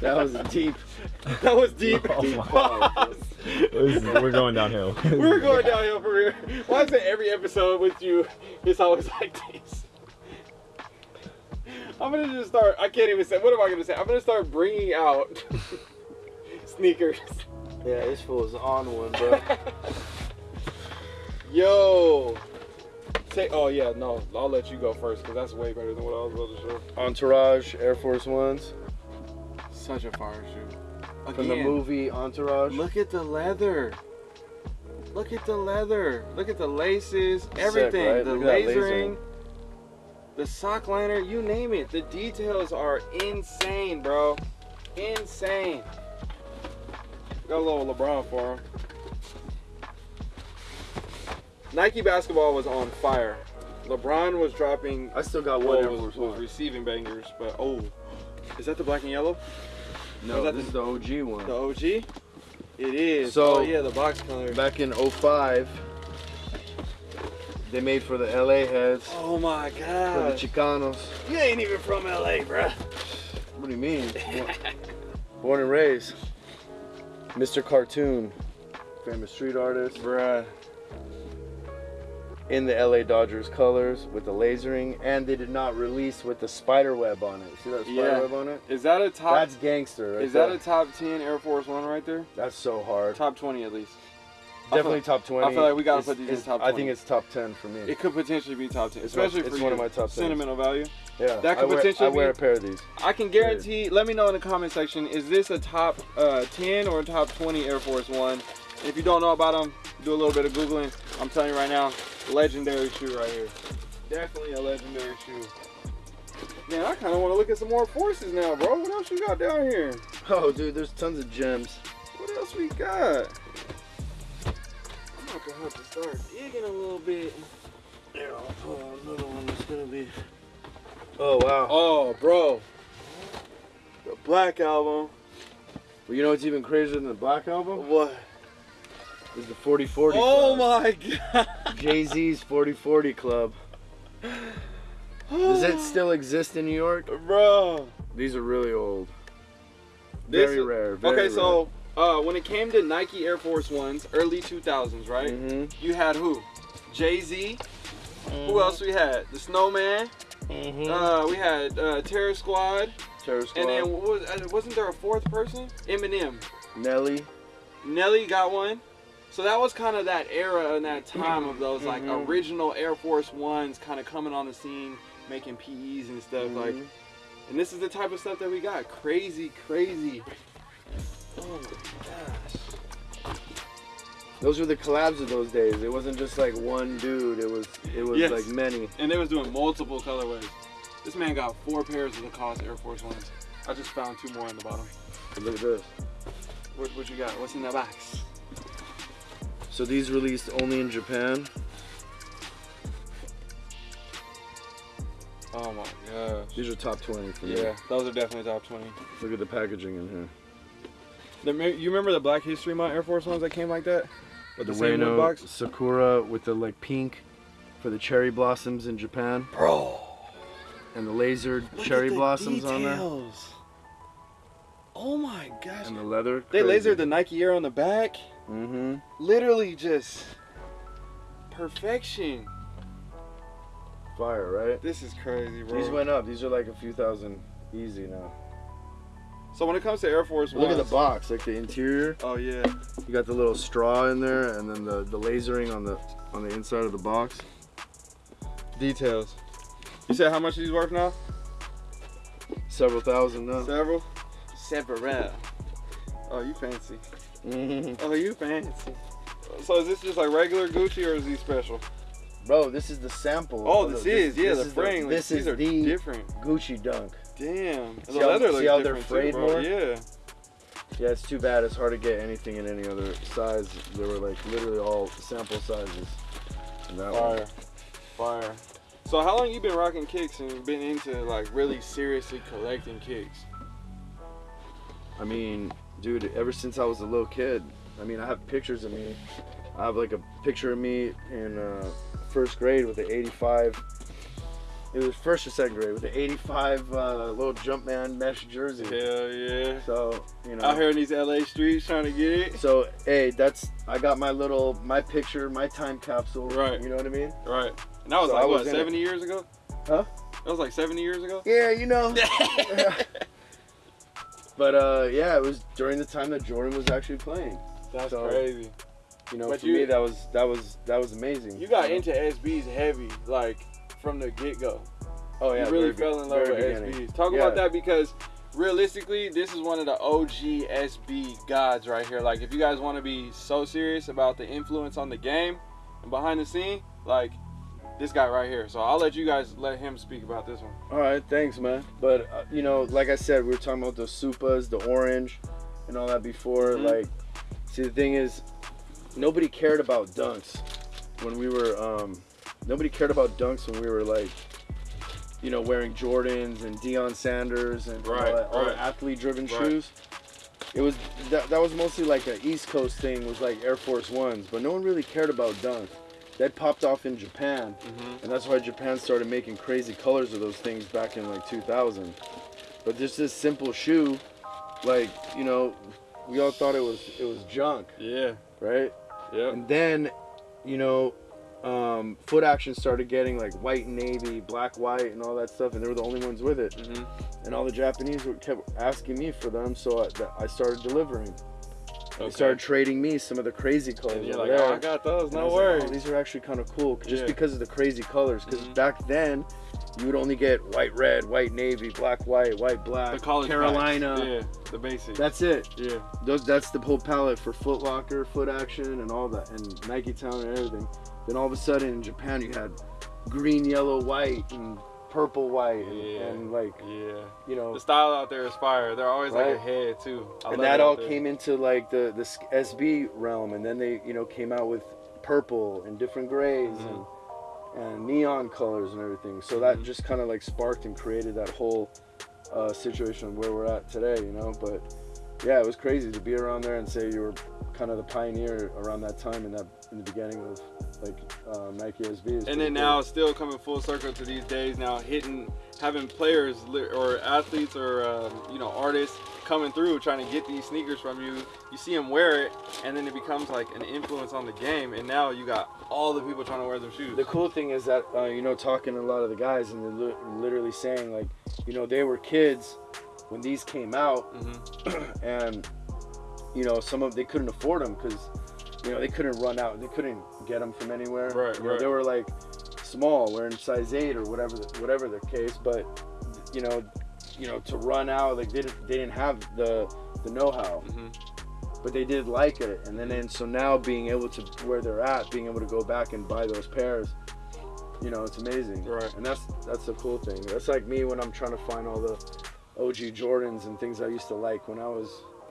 Speaker 3: That was deep.
Speaker 1: that was deep.
Speaker 2: Oh my.
Speaker 1: Pause.
Speaker 2: Is- we're going downhill.
Speaker 1: We're going downhill for real. Why is it every episode with you is always like this? I'm gonna just start. I can't even say. What am I gonna say? I'm gonna start bringing out sneakers.
Speaker 3: Yeah, this fool is on one, bro.
Speaker 1: Yo. Say, oh yeah, no, I'll let you go first because that's way better than what I was about to show.
Speaker 3: Entourage Air Force Ones
Speaker 1: Such a fire shoe.
Speaker 3: from the movie Entourage.
Speaker 1: Look at the leather. Look at the leather. Look at the laces. Everything.
Speaker 3: right?
Speaker 1: The
Speaker 3: Look
Speaker 1: lasering.
Speaker 3: lasering.
Speaker 1: The sock liner. You name it. The details are insane, bro. Insane. Got a little LeBron for him. Nike basketball was on fire. LeBron was dropping.
Speaker 3: I still got one oh,
Speaker 1: was, was receiving bangers, but oh, is that the black and yellow?
Speaker 3: No,
Speaker 1: that
Speaker 3: this is the OG one.
Speaker 1: The OG? It is.
Speaker 3: So-
Speaker 1: oh yeah, the box color.
Speaker 3: Back in 05, they made for the LA heads,
Speaker 1: Oh my god.
Speaker 3: for the. Chicanos.
Speaker 1: You ain't even from LA, bruh.
Speaker 3: What do you mean? Born- Born and raised. Mr. Cartoon, famous street artist.
Speaker 1: Bruh.
Speaker 3: In the LA Dodgers colors with the lasering, and they did not release with the spider web on it. See that spider
Speaker 1: Yeah.
Speaker 3: web on it?
Speaker 1: Is that a top?
Speaker 3: That's gangster. Right
Speaker 1: is that a top ten Air Force One right there?
Speaker 3: That's so hard.
Speaker 1: Top twenty at least. I
Speaker 3: Definitely top twenty.
Speaker 1: I feel like we gotta
Speaker 3: It's-
Speaker 1: put these in top
Speaker 3: I think it's top ten for me.
Speaker 1: It could potentially be top ten,
Speaker 3: It's
Speaker 1: especially
Speaker 3: it's
Speaker 1: for
Speaker 3: one
Speaker 1: you.
Speaker 3: of my top tens.
Speaker 1: sentimental value.
Speaker 3: yeah,
Speaker 1: that
Speaker 3: I
Speaker 1: could
Speaker 3: wear,
Speaker 1: potentially
Speaker 3: I wear
Speaker 1: be-
Speaker 3: a pair of these.
Speaker 1: I can guarantee. Let me know in the comment section. Is this a top uh, 10 or a top 20 Air Force One? And if you don't know about them, do a little bit of googling. I'm telling you right now, legendary shoe right here. Definitely a legendary shoe. Man, I kind of want to look at some more forces now, bro. What else you got down here?
Speaker 3: Oh, dude, there's tons of gems.
Speaker 1: What else we got? I'm gonna have to start digging a little bit.
Speaker 3: Here, I'll pull out another one that's gonna be. Oh wow.
Speaker 1: Oh, bro. The Black Album.
Speaker 3: Well, you know what's even crazier than the Black Album?
Speaker 1: What?
Speaker 3: Is the 4040
Speaker 1: Oh
Speaker 3: Club.
Speaker 1: my god.
Speaker 3: Jay Z's 4040 Club. Does it still exist in New York?
Speaker 1: Bro.
Speaker 3: These are really old.
Speaker 1: This
Speaker 3: Very rare. Very
Speaker 1: okay, so uh, when it came to Nike Air Force Ones, early 2000s, right?
Speaker 3: hmm
Speaker 1: You had who? Jay Z. Who else we had? The Snowman.
Speaker 3: hmm
Speaker 1: Uh, we had uh, Terror Squad.
Speaker 3: Terror Squad.
Speaker 1: And then was, uh, wasn't there a fourth person? Eminem.
Speaker 3: Nelly.
Speaker 1: Nelly got one. So that was kind of that era and that time of those like
Speaker 3: Mhm.
Speaker 1: original Air Force Ones kind of coming on the scene, making PEs and stuff like.
Speaker 3: Mhm.
Speaker 1: And this is the type of stuff that we got. Crazy, crazy. Oh my gosh.
Speaker 3: Those were the collabs of those days. It wasn't just like one dude. It was it was
Speaker 1: Yes.
Speaker 3: like many.
Speaker 1: And they was doing multiple colorways. This man got four pairs of the cost Air Force Ones. I just found two more in the bottom.
Speaker 3: Look at this.
Speaker 1: What, what you got? What's in that box?
Speaker 3: So these released only in Japan.
Speaker 1: Oh my gosh.
Speaker 3: These are top 20 for me.
Speaker 1: Yeah, those are definitely top 20.
Speaker 3: Look at the packaging in here.
Speaker 1: The, you remember the Black History Month Air Force Ones that came like that? With
Speaker 3: The
Speaker 1: the same box?
Speaker 3: Sakura with the like pink for the cherry blossoms in Japan
Speaker 1: Bro.
Speaker 3: and the lasered cherry blossoms on there
Speaker 1: Oh my gosh.
Speaker 3: and the leather.
Speaker 1: They lasered the Nike Air on the back.
Speaker 3: Mm-hmm.
Speaker 1: Literally just perfection.
Speaker 3: Fire, right?
Speaker 1: This is crazy, bro.
Speaker 3: These went up. These are like a few thousand easy now.
Speaker 1: so when it comes to Air Force
Speaker 3: Look at the box, like the interior.
Speaker 1: Oh yeah.
Speaker 3: You got the little straw in there, and then the the lasering on the on the inside of the box.
Speaker 1: Details. You said how much these worth now?
Speaker 3: Several thousand now.
Speaker 1: Several. Several. Oh, you fancy.
Speaker 3: Mhm.
Speaker 1: Oh, you fancy. So is this just like regular Gucci or is he special?
Speaker 3: Bro, this is the sample.
Speaker 1: Oh,
Speaker 3: of
Speaker 1: this is yeah, the
Speaker 3: is
Speaker 1: frame. like,
Speaker 3: this
Speaker 1: these
Speaker 3: is
Speaker 1: are
Speaker 3: the
Speaker 1: different.
Speaker 3: Gucci dunk.
Speaker 1: Damn.
Speaker 3: See
Speaker 1: the
Speaker 3: how-
Speaker 1: leather
Speaker 3: see
Speaker 1: looks
Speaker 3: how they're
Speaker 1: different too, bro.
Speaker 3: more?
Speaker 1: Yeah.
Speaker 3: Yeah, it's too bad. It's hard to get anything in any other size. They were like literally all sample sizes. that one.
Speaker 1: Fire. Fire. So how long you been rocking kicks and been into like really seriously collecting kicks?
Speaker 3: I mean, dude, ever since I was a little kid, I mean, I have pictures of me. I have like a picture of me in uh, first grade with the 85. It was first or second grade with the 85 uh, little Jumpman mesh jersey.
Speaker 1: Hell yeah.
Speaker 3: So, you know.
Speaker 1: Out here in these LA streets trying to get it.
Speaker 3: So, hey, that's, I got my little, my picture, my time capsule.
Speaker 1: Right.
Speaker 3: You know what I mean?
Speaker 1: Right. And that was
Speaker 3: So
Speaker 1: like
Speaker 3: I
Speaker 1: what,
Speaker 3: was it.
Speaker 1: 70 years ago?
Speaker 3: Huh?
Speaker 1: That was like 70 years ago?
Speaker 3: Yeah, you know. but, uh, yeah, it was during the time that Jordan was actually playing.
Speaker 1: That's
Speaker 3: So-
Speaker 1: crazy.
Speaker 3: You know,
Speaker 1: But
Speaker 3: for
Speaker 1: you-
Speaker 3: me, that was, that was, that was amazing.
Speaker 1: You got
Speaker 3: know?
Speaker 1: into SBs heavy, like from the get go.
Speaker 3: Oh yeah,
Speaker 1: you really fell in love with
Speaker 3: beginning.
Speaker 1: SBs. Talk
Speaker 3: Yeah.
Speaker 1: about that because realistically, this is one of the OG SB gods right here. Like, if you guys want to be so serious about the influence on the game and behind the scene, like this guy right here. So I'll let you guys let him speak about this one.
Speaker 3: All right, thanks, man. But uh, you know, like I said, we were talking about the supas, the orange, and all that before.
Speaker 1: Mhm.
Speaker 3: Like, see, the thing is, nobody cared about dunks when we were. Um, nobody cared about dunks when we were like, you know, wearing Jordans and Deion Sanders and
Speaker 1: Right,
Speaker 3: all, that, all athlete-driven
Speaker 1: Right.
Speaker 3: shoes. It was that, that was mostly like an East Coast thing, was like Air Force Ones, but no one really cared about dunks. That popped off in Japan.
Speaker 1: Mm-hmm.
Speaker 3: And that's why Japan started making crazy colors of those things back in like 2000. But just this simple shoe, like you know, we all thought it was it was junk,
Speaker 1: Yeah.
Speaker 3: right?
Speaker 1: Yeah.
Speaker 3: And then, you know, um, Foot Action started getting like white and navy, black white, and all that stuff, and they were the only ones with it.
Speaker 1: Mm-hmm.
Speaker 3: And all the Japanese were kept asking me for them, so I, I started delivering. They started trading me some of the crazy colors.
Speaker 1: And you're like, oh, I got those.
Speaker 3: And
Speaker 1: No
Speaker 3: like,
Speaker 1: worries.
Speaker 3: oh, these are actually kind of cool, just
Speaker 1: Yeah.
Speaker 3: because of the crazy colors. Because
Speaker 1: Mhm.
Speaker 3: back then, you would only get white, red, white, navy, black, white, white, black,
Speaker 1: the college
Speaker 3: Carolina.
Speaker 1: packs. Yeah, the basics.
Speaker 3: That's it.
Speaker 1: yeah.
Speaker 3: Those that's the whole palette for Foot Locker, Foot Action, and all that, and Nike Town and everything. Then all of a sudden in Japan, you had green, yellow, white, and purple, white, and,
Speaker 1: Yeah.
Speaker 3: and like
Speaker 1: Yeah.
Speaker 3: you know.
Speaker 1: The style out there is fire. They're always like
Speaker 3: Right.
Speaker 1: ahead too. I
Speaker 3: and that all came into like the the SB realm, and then they you know came out with purple and different grays
Speaker 1: Mhm.
Speaker 3: and, and neon colors and everything. So that
Speaker 1: Mhm.
Speaker 3: just kind of like sparked and created that whole uh, situation where we're at today, you know. But yeah, it was crazy to be around there and say you were kind of the pioneer around that time in that in the beginning of like Nike SB.
Speaker 1: And then now still coming full circle to these days now hitting having players or athletes or um, you know artists coming through trying to get these sneakers from you. You see them wear it and then it becomes like an influence on the game and now you got all the people trying to wear them shoes.
Speaker 3: The cool thing is that uh, you know talking to a lot of the guys and they're li- literally saying like you know they were kids when these came out
Speaker 1: hmm
Speaker 3: and you know some of they couldn't afford them because you know they couldn't run out they couldn't get them from anywhere.
Speaker 1: Right,
Speaker 3: You know,
Speaker 1: right.
Speaker 3: they were like small. Wearing size 8 or whatever the, whatever the case but you know you know to run out like they, didn't- they didn't have the the know-how.
Speaker 1: Hmm
Speaker 3: but they did like it. And then and so now being able to where they're at being able to go back and buy those pairs you know it's amazing.
Speaker 1: Right.
Speaker 3: and that's that's the cool thing. That's like me when i'm trying to find all the og jordans and things i used to like when i was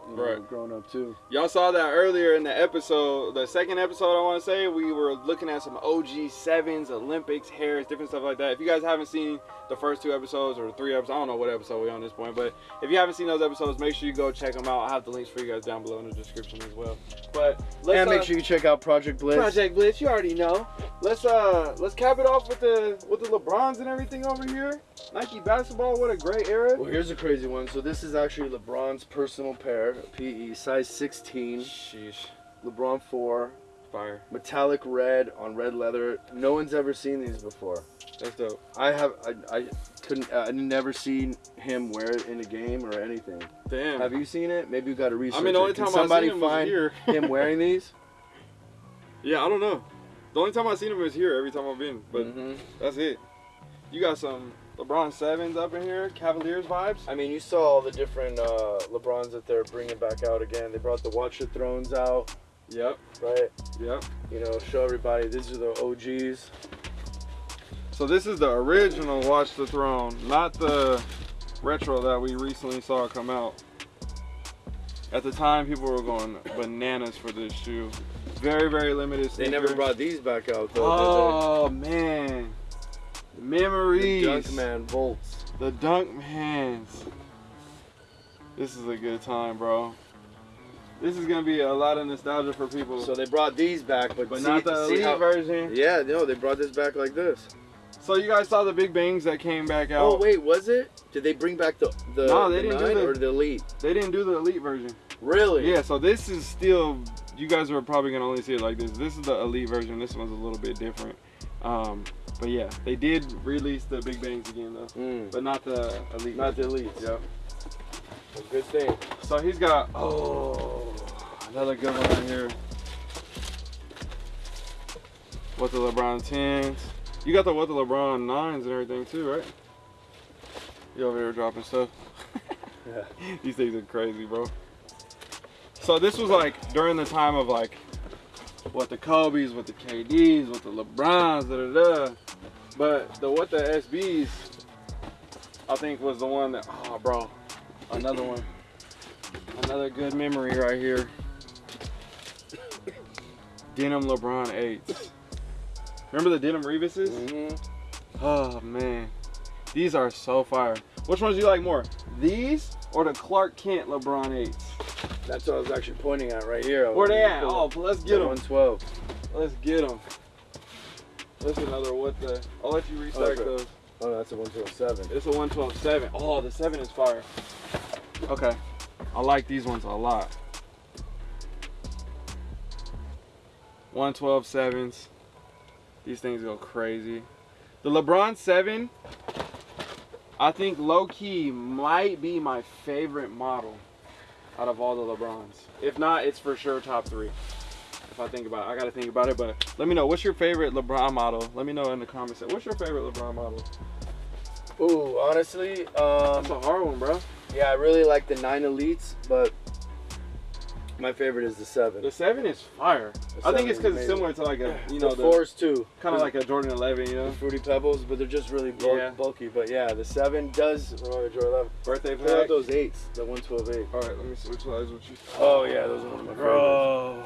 Speaker 3: you know,
Speaker 1: Right.
Speaker 3: growing up too
Speaker 1: Y'all saw that earlier in the episode, the second episode, I want to say. We were looking at some OG sevens, Olympics, hares, different stuff like that. If you guys haven't seen the first two episodes or three episodes, I don't know what episode we're on this point, but if you haven't seen those episodes, make sure you go check them out. I'll have the links for you guys down below in the description as well. But let's
Speaker 3: and make
Speaker 1: uh,
Speaker 3: sure you check out project blitz
Speaker 1: Project Blitz, you already know. Let's uh let's cap it off with the with the LeBrons and everything over here. Nike basketball, what a great era.
Speaker 3: well here's a crazy one so this is actually lebron's personal pair pe size 16
Speaker 1: Sheesh,
Speaker 3: lebron 4
Speaker 1: fire.
Speaker 3: metallic red on red leather no one's ever seen these before
Speaker 1: That's dope.
Speaker 3: I have I, I couldn't I never seen him wear it in a game or anything.
Speaker 1: Damn.
Speaker 3: Have you seen it? Maybe you got to research.
Speaker 1: I mean, the only
Speaker 3: it. Can
Speaker 1: time
Speaker 3: somebody
Speaker 1: I seen him was
Speaker 3: find
Speaker 1: here.
Speaker 3: him wearing these?
Speaker 1: Yeah, I don't know. The only time I've seen him is here every time I've been, but
Speaker 3: Mhm.
Speaker 1: that's it. You got some LeBron sevens up in here, Cavaliers vibes.
Speaker 3: I mean, you saw all the different uh, LeBrons that they're bringing back out again. They brought the Watch the Thrones out,
Speaker 1: Yep,
Speaker 3: right?
Speaker 1: yep.
Speaker 3: You know, show everybody these are the OGs.
Speaker 1: So this is the original Watch the Throne, not the retro that we recently saw come out. At the time, people were going bananas for this shoe. Very, very limited.
Speaker 3: They never brought these back out though.
Speaker 1: Oh man? Memories.
Speaker 3: The Dunkman Volts.
Speaker 1: The dunk hands. This is a good time, bro. This is gonna be a lot of nostalgia for people.
Speaker 3: So they brought these back, but,
Speaker 1: but
Speaker 3: see,
Speaker 1: not the elite version.
Speaker 3: Yeah, no, they brought this back like this.
Speaker 1: So you guys saw the big bangs that came back out.
Speaker 3: Oh wait, was it? Did they bring back the the,
Speaker 1: No, they
Speaker 3: the
Speaker 1: didn't do the-
Speaker 3: or the elite?
Speaker 1: They didn't do the elite version.
Speaker 3: Really?
Speaker 1: Yeah, so this is still. You guys are probably gonna only see it like this. This is the elite version. This one's a little bit different. Um, but yeah, they did release the big bangs again though,
Speaker 3: Mm.
Speaker 1: but not the elite.
Speaker 3: Not the
Speaker 1: Elite.
Speaker 3: elites.
Speaker 1: Yep.
Speaker 3: Good thing.
Speaker 1: So he's got oh another good one right here. What the LeBron tens? You got the what the LeBron nines and everything too, right? You over here dropping stuff.
Speaker 3: Yeah.
Speaker 1: These things are crazy, bro. So this was like during the time of like what the Kobe's, what the KD's, what the LeBrons, da da da. But the what the SB's, I think was the one that oh bro, another one, another good memory right here. Denim LeBron eights. Remember the denim Reebuses?
Speaker 3: hmm
Speaker 1: Oh man, these are so fire. Which ones do you like more? These or the Clark Kent LeBron 8s?
Speaker 3: That's what I was actually pointing at right here.
Speaker 1: Where they at? Oh, let's get them.
Speaker 3: 112.
Speaker 1: Let's get them. That's another what the. I'll let you restack
Speaker 3: Okay.
Speaker 1: those.
Speaker 3: Oh, that's a 112.7.
Speaker 1: It's a 112 7. Oh, the 7 is fire. Okay. I like these ones a lot. 112 sevens. These things go crazy. The LeBron 7, I think low key might be my favorite model out of all the LeBrons. If not, it's for sure top three. If I think about it, I gotta think about it. But let me know what's your favorite LeBron model. Let me know in the comments. What's your favorite LeBron model?
Speaker 3: Ooh, honestly, um,
Speaker 1: That's a hard one, bro.
Speaker 3: yeah, I really like the nine elites, but my favorite is the seven.
Speaker 1: The seven is fire.
Speaker 3: The
Speaker 1: I think it's because it's similar to like a you know
Speaker 3: the,
Speaker 1: the,
Speaker 3: fours too,
Speaker 1: kind of like a Jordan 11, you
Speaker 3: the
Speaker 1: know,
Speaker 3: fruity pebbles, but they're just really bulk,
Speaker 1: Yeah.
Speaker 3: bulky. But yeah, the seven does. Oh, Jordan eleven.
Speaker 1: birthday
Speaker 3: What
Speaker 1: pack.
Speaker 3: those eights? The one twelve eight.
Speaker 1: All right, let me switch sides with you.
Speaker 3: Oh yeah, those are one of my favorites.
Speaker 1: Bro.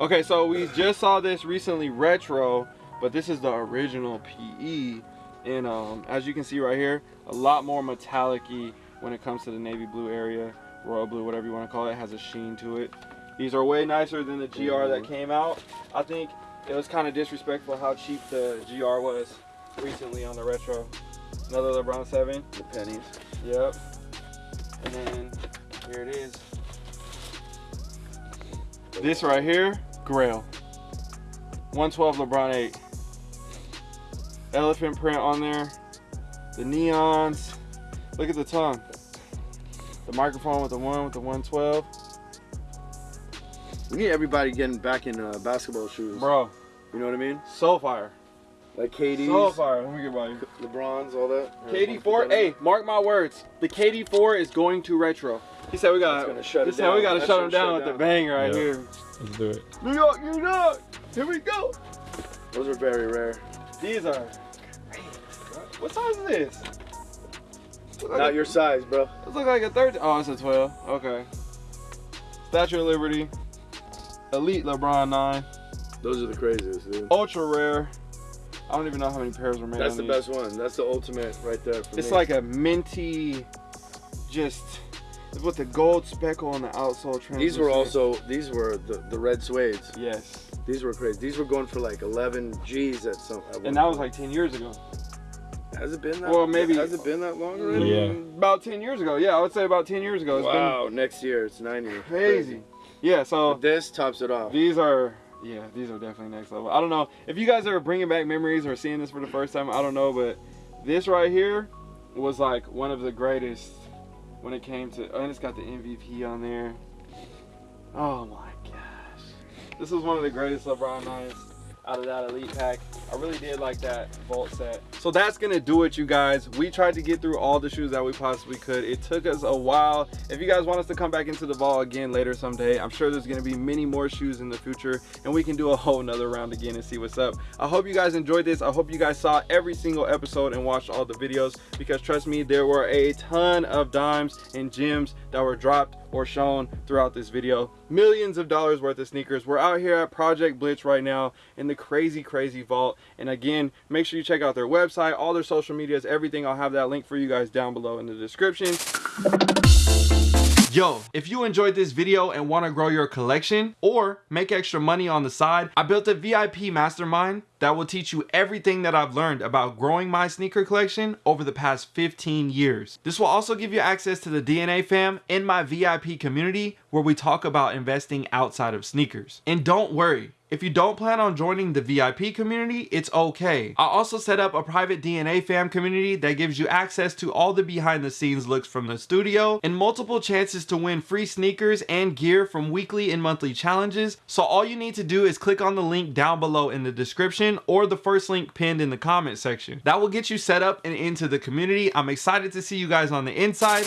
Speaker 1: Okay, so we just saw this recently retro, but this is the original PE. And um, as you can see right here, a lot more metallic-y when it comes to the navy blue area, royal blue, whatever you want to call it, has a sheen to it. These are way nicer than the GR that mm-hmm. came out. I think it was kind of disrespectful how cheap the GR was recently on the retro. Another LeBron 7.
Speaker 3: The pennies.
Speaker 1: Yep. And then here it is. This right here, Grail. 112 LeBron 8. Elephant print on there. The neons. Look at the tongue. The microphone with the one with the 112.
Speaker 3: We need everybody getting back in uh, basketball shoes.
Speaker 1: Bro,
Speaker 3: You know what I mean?
Speaker 1: so fire.
Speaker 3: Like KD.
Speaker 1: So fire. Let me get by you.
Speaker 3: LeBron's, all that.
Speaker 1: KD4, hey, mark my words. The KD4 is going to retro. He said we got.
Speaker 3: That's gonna shut
Speaker 1: He
Speaker 3: it
Speaker 1: said we
Speaker 3: down.
Speaker 1: got to
Speaker 3: That
Speaker 1: shut him down
Speaker 3: shut
Speaker 1: with the bang right
Speaker 2: Yeah.
Speaker 1: here.
Speaker 2: Let's do it.
Speaker 1: New York, New York. Here we go.
Speaker 3: Those are very rare.
Speaker 1: These are. What size is this? Look like
Speaker 3: Not
Speaker 1: a-
Speaker 3: your size, bro.
Speaker 1: This look like a 13. Oh, it's a 12. Okay. Statue of Liberty. Elite LeBron 9.
Speaker 3: Those are the craziest, dude.
Speaker 1: Ultra rare. I don't even know how many pairs were made.
Speaker 3: That's the
Speaker 1: these.
Speaker 3: best one. That's the ultimate right there for
Speaker 1: It's
Speaker 3: me.
Speaker 1: like a minty, just with the gold speckle on the outsole.
Speaker 3: these were also these were the, the red suedes.
Speaker 1: Yes.
Speaker 3: These were crazy. These were going for like 11 G's at some. At
Speaker 1: And that was like 10 years ago.
Speaker 3: Has it been that?
Speaker 1: Well, maybe-
Speaker 3: Has it been that long already?
Speaker 2: Yeah.
Speaker 1: About 10 years ago. Yeah, I would say about 10 years ago. It's
Speaker 3: Wow. Next year it's 90.
Speaker 1: been crazy. Yeah, so
Speaker 3: But this tops it off.
Speaker 1: These are, yeah, these are definitely next level. I don't know if you guys are bringing back memories or seeing this for the first time. I don't know, but this right here was like one of the greatest when it came to. And it's got the MVP on there. Oh my gosh, this was one of the greatest LeBron nights out of that elite pack. I really did like that vault set. So that's gonna do it, you guys. We tried to get through all the shoes that we possibly could. It took us a while. If you guys want us to come back into the vault again later someday, I'm sure there's gonna be many more shoes in the future and we can do a whole nother round again and see what's up. I hope you guys enjoyed this. I hope you guys saw every single episode and watched all the videos because trust me, there were a ton of dimes and gems that were dropped or shown throughout this video. Millions of dollars worth of sneakers. We're out here at Project Blitz right now in the crazy, crazy vault. And again, make sure you check out their website, all their social medias, everything. I'll have that link for you guys down below in the description. Yo, if you enjoyed this video and want to grow your collection or make extra money on the side, I built a VIP mastermind that will teach you everything that I've learned about growing my sneaker collection over the past 15 years. This will also give you access to the DNA fam in my VIP community where we talk about investing outside of sneakers. And don't worry, if you don't plan on joining the VIP community, it's okay. I also set up a private DNA fam community that gives you access to all the behind the scenes looks from the studio and multiple chances to win free sneakers and gear from weekly and monthly challenges. So all you need to do is click on the link down below in the description or the first link pinned in the comment section. That will get you set up and into the community. I'm excited to see you guys on the inside.